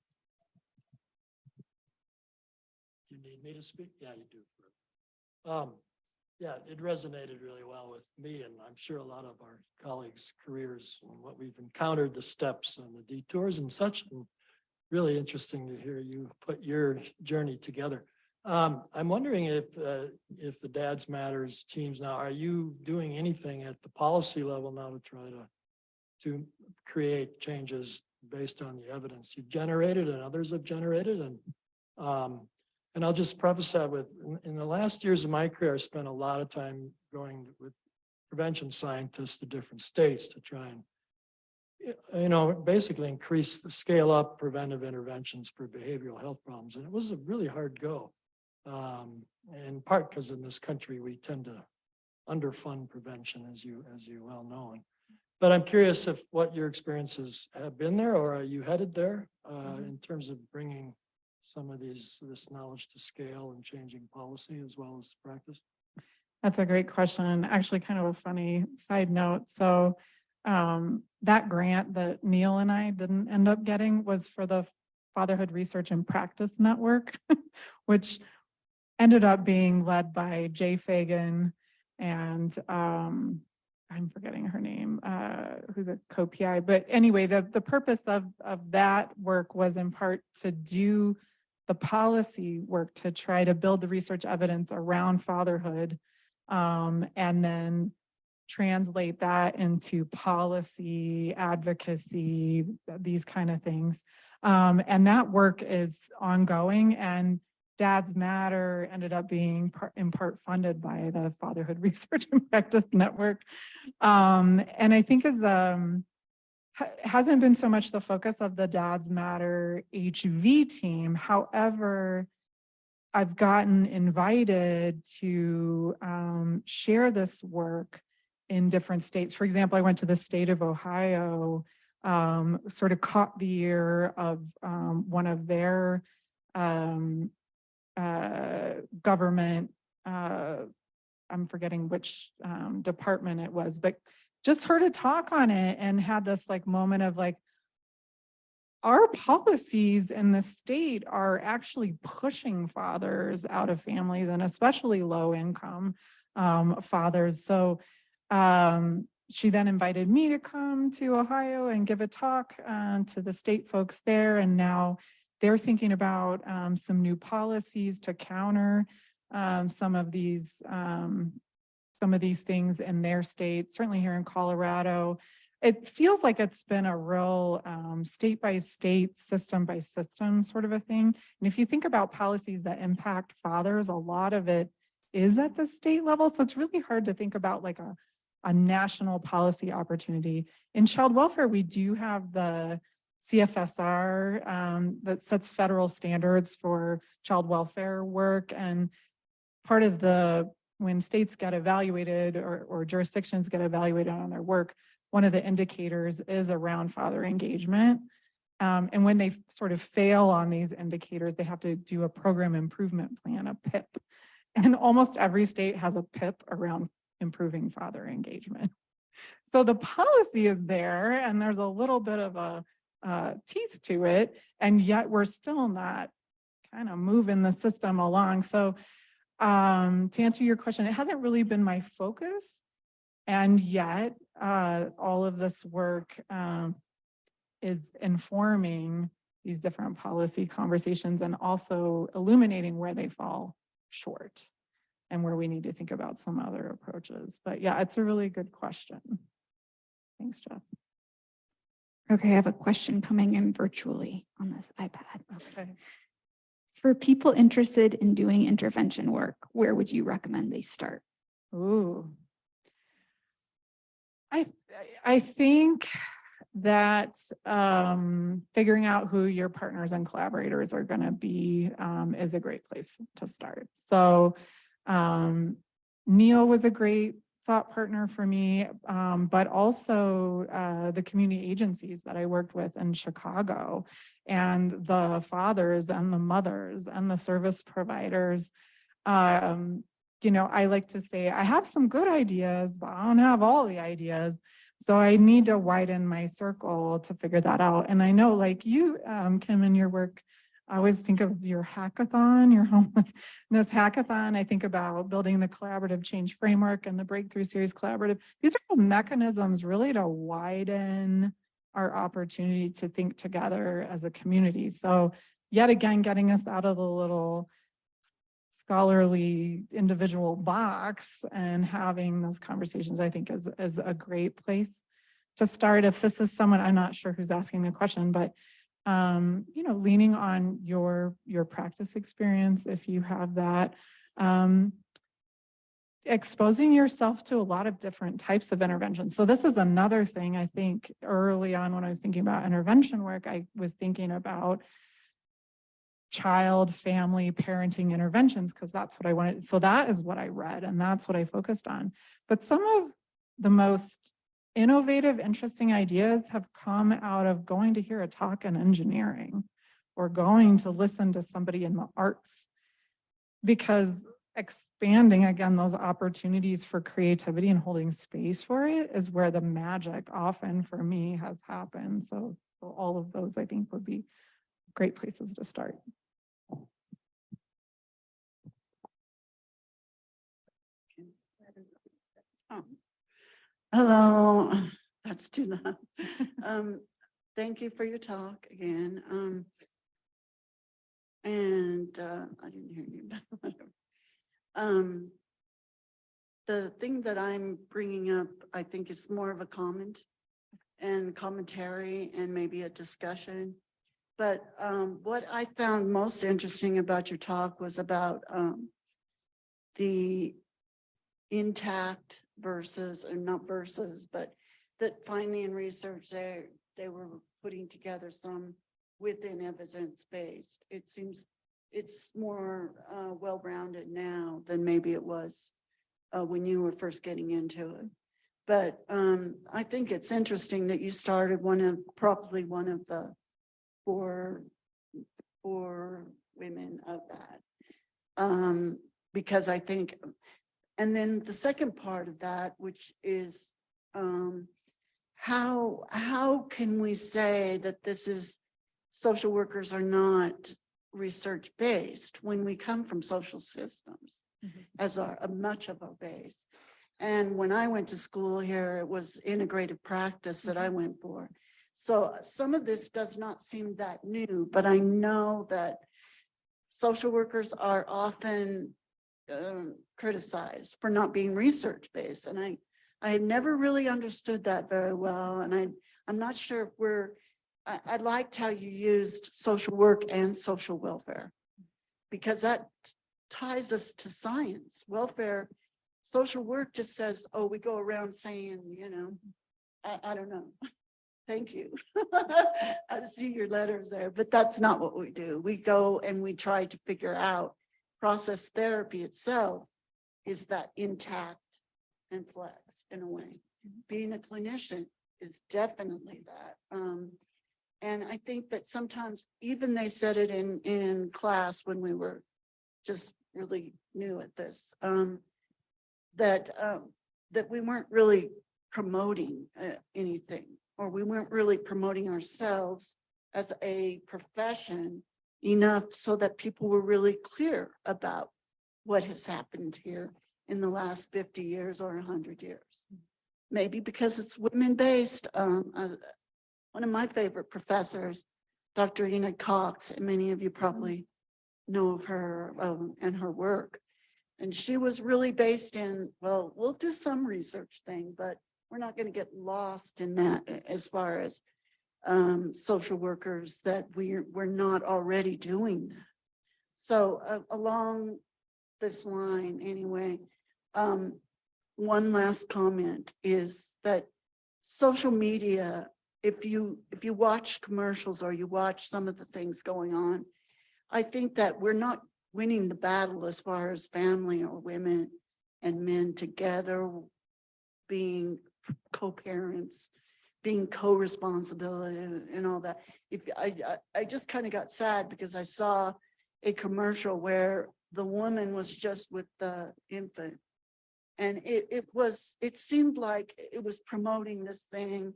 E: You need me to speak? Yeah, you do. Um, yeah, it resonated really well with me and I'm sure a lot of our colleagues' careers and what we've encountered, the steps and the detours and such. and Really interesting to hear you put your journey together. Um, I'm wondering if, uh, if the Dads Matters teams now, are you doing anything at the policy level now to try to, to create changes based on the evidence you've generated and others have generated and, um, and I'll just preface that with, in, in the last years of my career, I spent a lot of time going with prevention scientists to different states to try and you know, basically increase the scale up preventive interventions for behavioral health problems. And it was a really hard go. Um, in part because in this country, we tend to underfund prevention, as you, as you well know. And- But I'm curious if what your experiences have been there, or are you headed there uh, in terms of bringing some of these, this knowledge to scale and changing policy as well as practice?
B: That's a great question. Actually, kind of a funny side note. So um, that grant that Neil and I didn't end up getting was for the Fatherhood Research and Practice Network, which ended up being led by Jay Fagan and um, I'm forgetting her name, uh, who's a co-PI. But anyway, the, the purpose of, of that work was in part to do the policy work to try to build the research evidence around fatherhood um, and then translate that into policy, advocacy, these kind of things. Um, and that work is ongoing and Dads Matter ended up being part, in part funded by the Fatherhood Research and Practice Network. Um, and I think as um, hasn't been so much the focus of the Dads Matter HV team. However, I've gotten invited to um, share this work in different states. For example, I went to the state of Ohio, um, sort of caught the ear of um, one of their um, uh, government, uh, I'm forgetting which um, department it was, but just heard a talk on it and had this like moment of like, our policies in the state are actually pushing fathers out of families and especially low income um, fathers. So um, she then invited me to come to Ohio and give a talk uh, to the state folks there. And now they're thinking about um, some new policies to counter um, some of these um, some of these things in their state, certainly here in Colorado it feels like it's been a real um, state by state, system by system sort of a thing. And if you think about policies that impact fathers, a lot of it is at the state level. So it's really hard to think about like a, a national policy opportunity. In child welfare, we do have the CFSR um, that sets federal standards for child welfare work. And part of the, when states get evaluated or, or jurisdictions get evaluated on their work, one of the indicators is around father engagement. Um, and when they sort of fail on these indicators, they have to do a program improvement plan, a PIP. And almost every state has a PIP around improving father engagement. So the policy is there and there's a little bit of a uh, teeth to it, and yet we're still not kind of moving the system along. So um, to answer your question, it hasn't really been my focus. And yet, uh, all of this work um, is informing these different policy conversations and also illuminating where they fall short and where we need to think about some other approaches. But yeah, it's a really good question. Thanks, Jeff.
A: Okay, I have a question coming in virtually on this iPad.
B: Okay.
A: For people interested in doing intervention work, where would you recommend they start?
B: Ooh. I, I think that um, figuring out who your partners and collaborators are going to be um, is a great place to start. So um, Neil was a great thought partner for me, um, but also uh, the community agencies that I worked with in Chicago and the fathers and the mothers and the service providers. Um, you know, I like to say I have some good ideas, but I don't have all the ideas. So I need to widen my circle to figure that out. And I know like you, um, Kim, in your work, I always think of your hackathon, your homelessness hackathon. I think about building the collaborative change framework and the breakthrough series collaborative. These are all mechanisms really to widen our opportunity to think together as a community. So yet again, getting us out of the little scholarly individual box and having those conversations, I think is, is a great place to start. If this is someone, I'm not sure who's asking the question, but um, you know, leaning on your, your practice experience, if you have that, um, exposing yourself to a lot of different types of interventions. So this is another thing I think early on when I was thinking about intervention work, I was thinking about child, family, parenting interventions, because that's what I wanted. So that is what I read and that's what I focused on. But some of the most innovative, interesting ideas have come out of going to hear a talk in engineering or going to listen to somebody in the arts. Because expanding again, those opportunities for creativity and holding space for it is where the magic often for me has happened. So so all of those I think would be great places to start.
F: Hello, that's too loud. Um, thank you for your talk again. Um, and, uh, I didn't hear you. Um, the thing that I'm bringing up, I think is more of a comment and commentary and maybe a discussion. But, um, what I found most interesting about your talk was about, um, the intact versus, and not versus, but that finally in research, they, they were putting together some within evidence-based. It seems it's more uh, well-rounded now than maybe it was uh, when you were first getting into it. But um, I think it's interesting that you started one of, probably one of the four, four women of that. Um, because I think and then the second part of that, which is um, how, how can we say that this is, social workers are not research-based when we come from social systems
B: Mhm.
F: as our, a much of our base? And when I went to school here, it was integrative practice that I went for. So some of this does not seem that new, but I know that social workers are often um, criticized for not being research-based. And I, I had never really understood that very well. And I, I'm not sure if we're, I, I liked how you used social work and social welfare. Because that ties us to science, welfare, social work just says, oh, we go around saying, you know, I, I don't know. Thank you. I see your letters there, but that's not what we do. We go and we try to figure out process therapy itself is that intact and flex in a way. Being a clinician is definitely that. Um, and I think that sometimes even they said it in, in class when we were just really new at this, um, that, um, that we weren't really promoting uh, anything, or we weren't really promoting ourselves as a profession enough so that people were really clear about what has happened here in the last 50 years or 100 years. Maybe because it's women-based. Um, uh, one of my favorite professors, Dr. Enid Cox, and many of you probably know of her um, and her work. And she was really based in, well, we'll do some research thing, but we're not going to get lost in that as far as um, social workers that we're, we're not already doing. So uh, along this line anyway, um, one last comment is that social media, if you, if you watch commercials or you watch some of the things going on, I think that we're not winning the battle as far as family or women and men together being co-parents being co-responsibility and all that. If I, I, I just kind of got sad because I saw a commercial where the woman was just with the infant. And it, it was, it seemed like it was promoting this thing.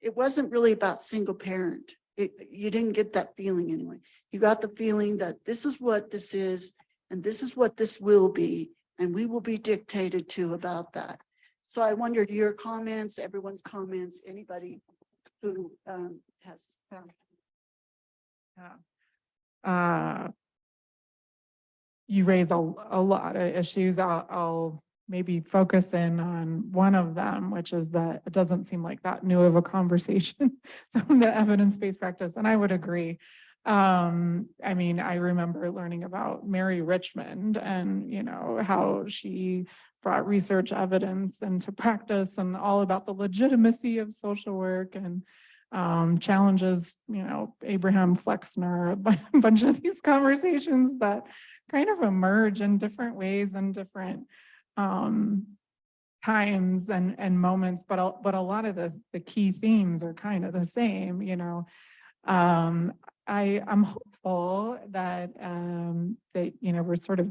F: It wasn't really about single parent. It, you didn't get that feeling anyway. You got the feeling that this is what this is and this is what this will be. And we will be dictated to about that. So I wondered your comments, everyone's comments, anybody who um has found.
B: Uh, You raise a, a lot of issues. I'll, I'll maybe focus in on one of them, which is that it doesn't seem like that new of a conversation. Some of the evidence-based practice, and I would agree. Um, I mean, I remember learning about Mary Richmond and, you know, how she brought research evidence into practice and all about the legitimacy of social work and um, challenges, you know, Abraham Flexner, a bunch of these conversations that kind of emerge in different ways and different um, times and, and moments, but, a- but a lot of the, the key themes are kind of the same, you know. Um, I, I'm hopeful that, um, that, you know, we're sort of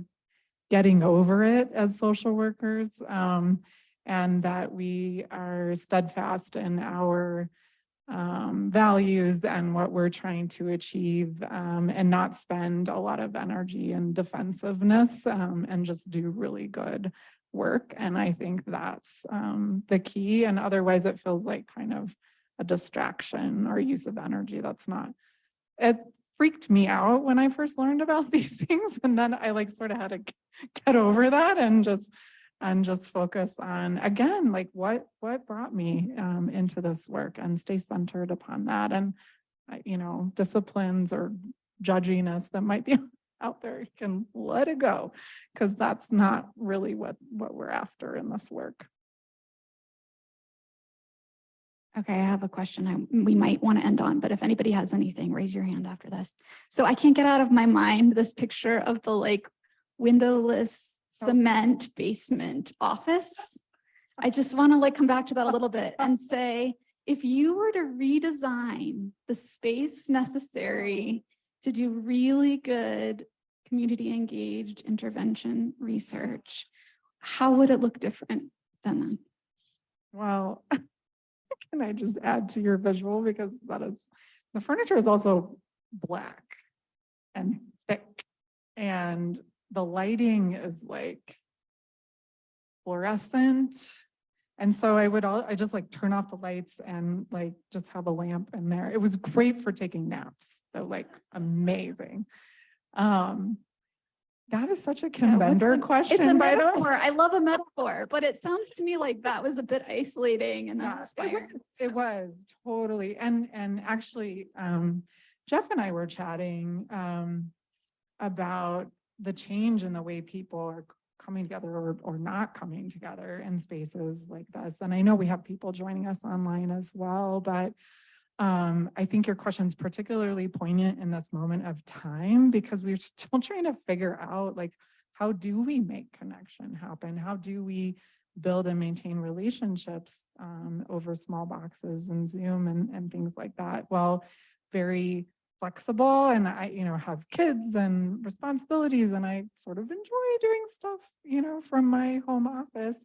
B: getting over it as social workers, um, and that we are steadfast in our um, values and what we're trying to achieve, um, and not spend a lot of energy in defensiveness, um, and just do really good work. And I think that's, um, the key. And otherwise it feels like kind of a distraction or use of energy. That's not, it freaked me out when I first learned about these things. And then I like sort of had to get over that and just, and just focus on, again, like what, what brought me um, into this work and stay centered upon that. And, uh, you know, disciplines or judginess that might be out there, can let it go because that's not really what, what we're after in this work.
A: Okay, I have a question I, we might want to end on, but if anybody has anything, raise your hand after this. So I can't get out of my mind this picture of the like windowless cement basement office. I just want to like come back to that a little bit and say, if you were to redesign the space necessary to do really good community engaged intervention research, how would it look different than that?
B: Well, can I just add to your visual because that is, the furniture is also black and thick. And the lighting is like fluorescent. And so I would all, I just like turn off the lights and like just have a lamp in there. It was great for taking naps. So like amazing. Um, that is such a Kim
A: Yeah, the- It's a
B: question, by the way.
A: metaphor. I love a metaphor, but it sounds to me like that was a bit isolating and
B: Yeah, it
A: uninspired.
B: was- It was totally, and, and actually, um, Jeff and I were chatting, um, about the change in the way people are coming together or, or not coming together in spaces like this. And I know we have people joining us online as well, but, um, I think your question is particularly poignant in this moment of time because we're still trying to figure out like, how do we make connection happen? How do we build and maintain relationships um, over small boxes and Zoom and, and things like that. Well, very flexible and I, you know, have kids and responsibilities and I sort of enjoy doing stuff, you know, from my home office.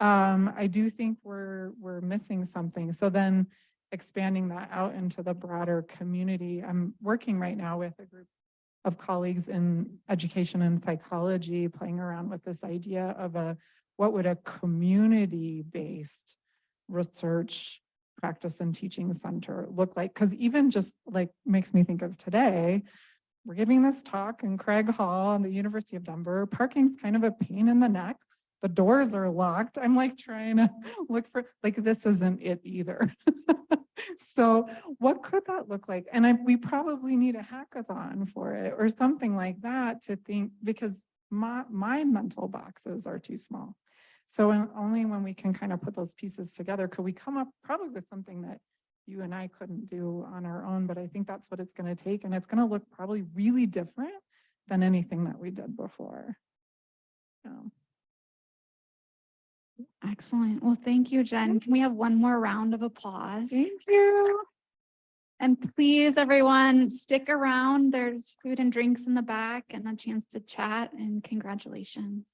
B: Um, I do think we're, we're missing something. So then expanding that out into the broader community. I'm working right now with a group of colleagues in education and psychology, playing around with this idea of a what would a community-based research practice and teaching center look like? Because even just like makes me think of today, we're giving this talk in Craig Hall in the University of Denver. Parking's kind of a pain in the neck. The doors are locked. I'm like trying to look for, like, this isn't it either. So what could that look like? And I, we probably need a hackathon for it or something like that to think, because my, my mental boxes are too small. So only when we can kind of put those pieces together, could we come up probably with something that you and I couldn't do on our own, but I think that's what it's going to take. And it's going to look probably really different than anything that we did before. Um,
A: Excellent. Well, thank you, Jen. Can we have one more round of applause?
B: Thank you.
A: And please, everyone, stick around. There's food and drinks in the back and a chance to chat and congratulations.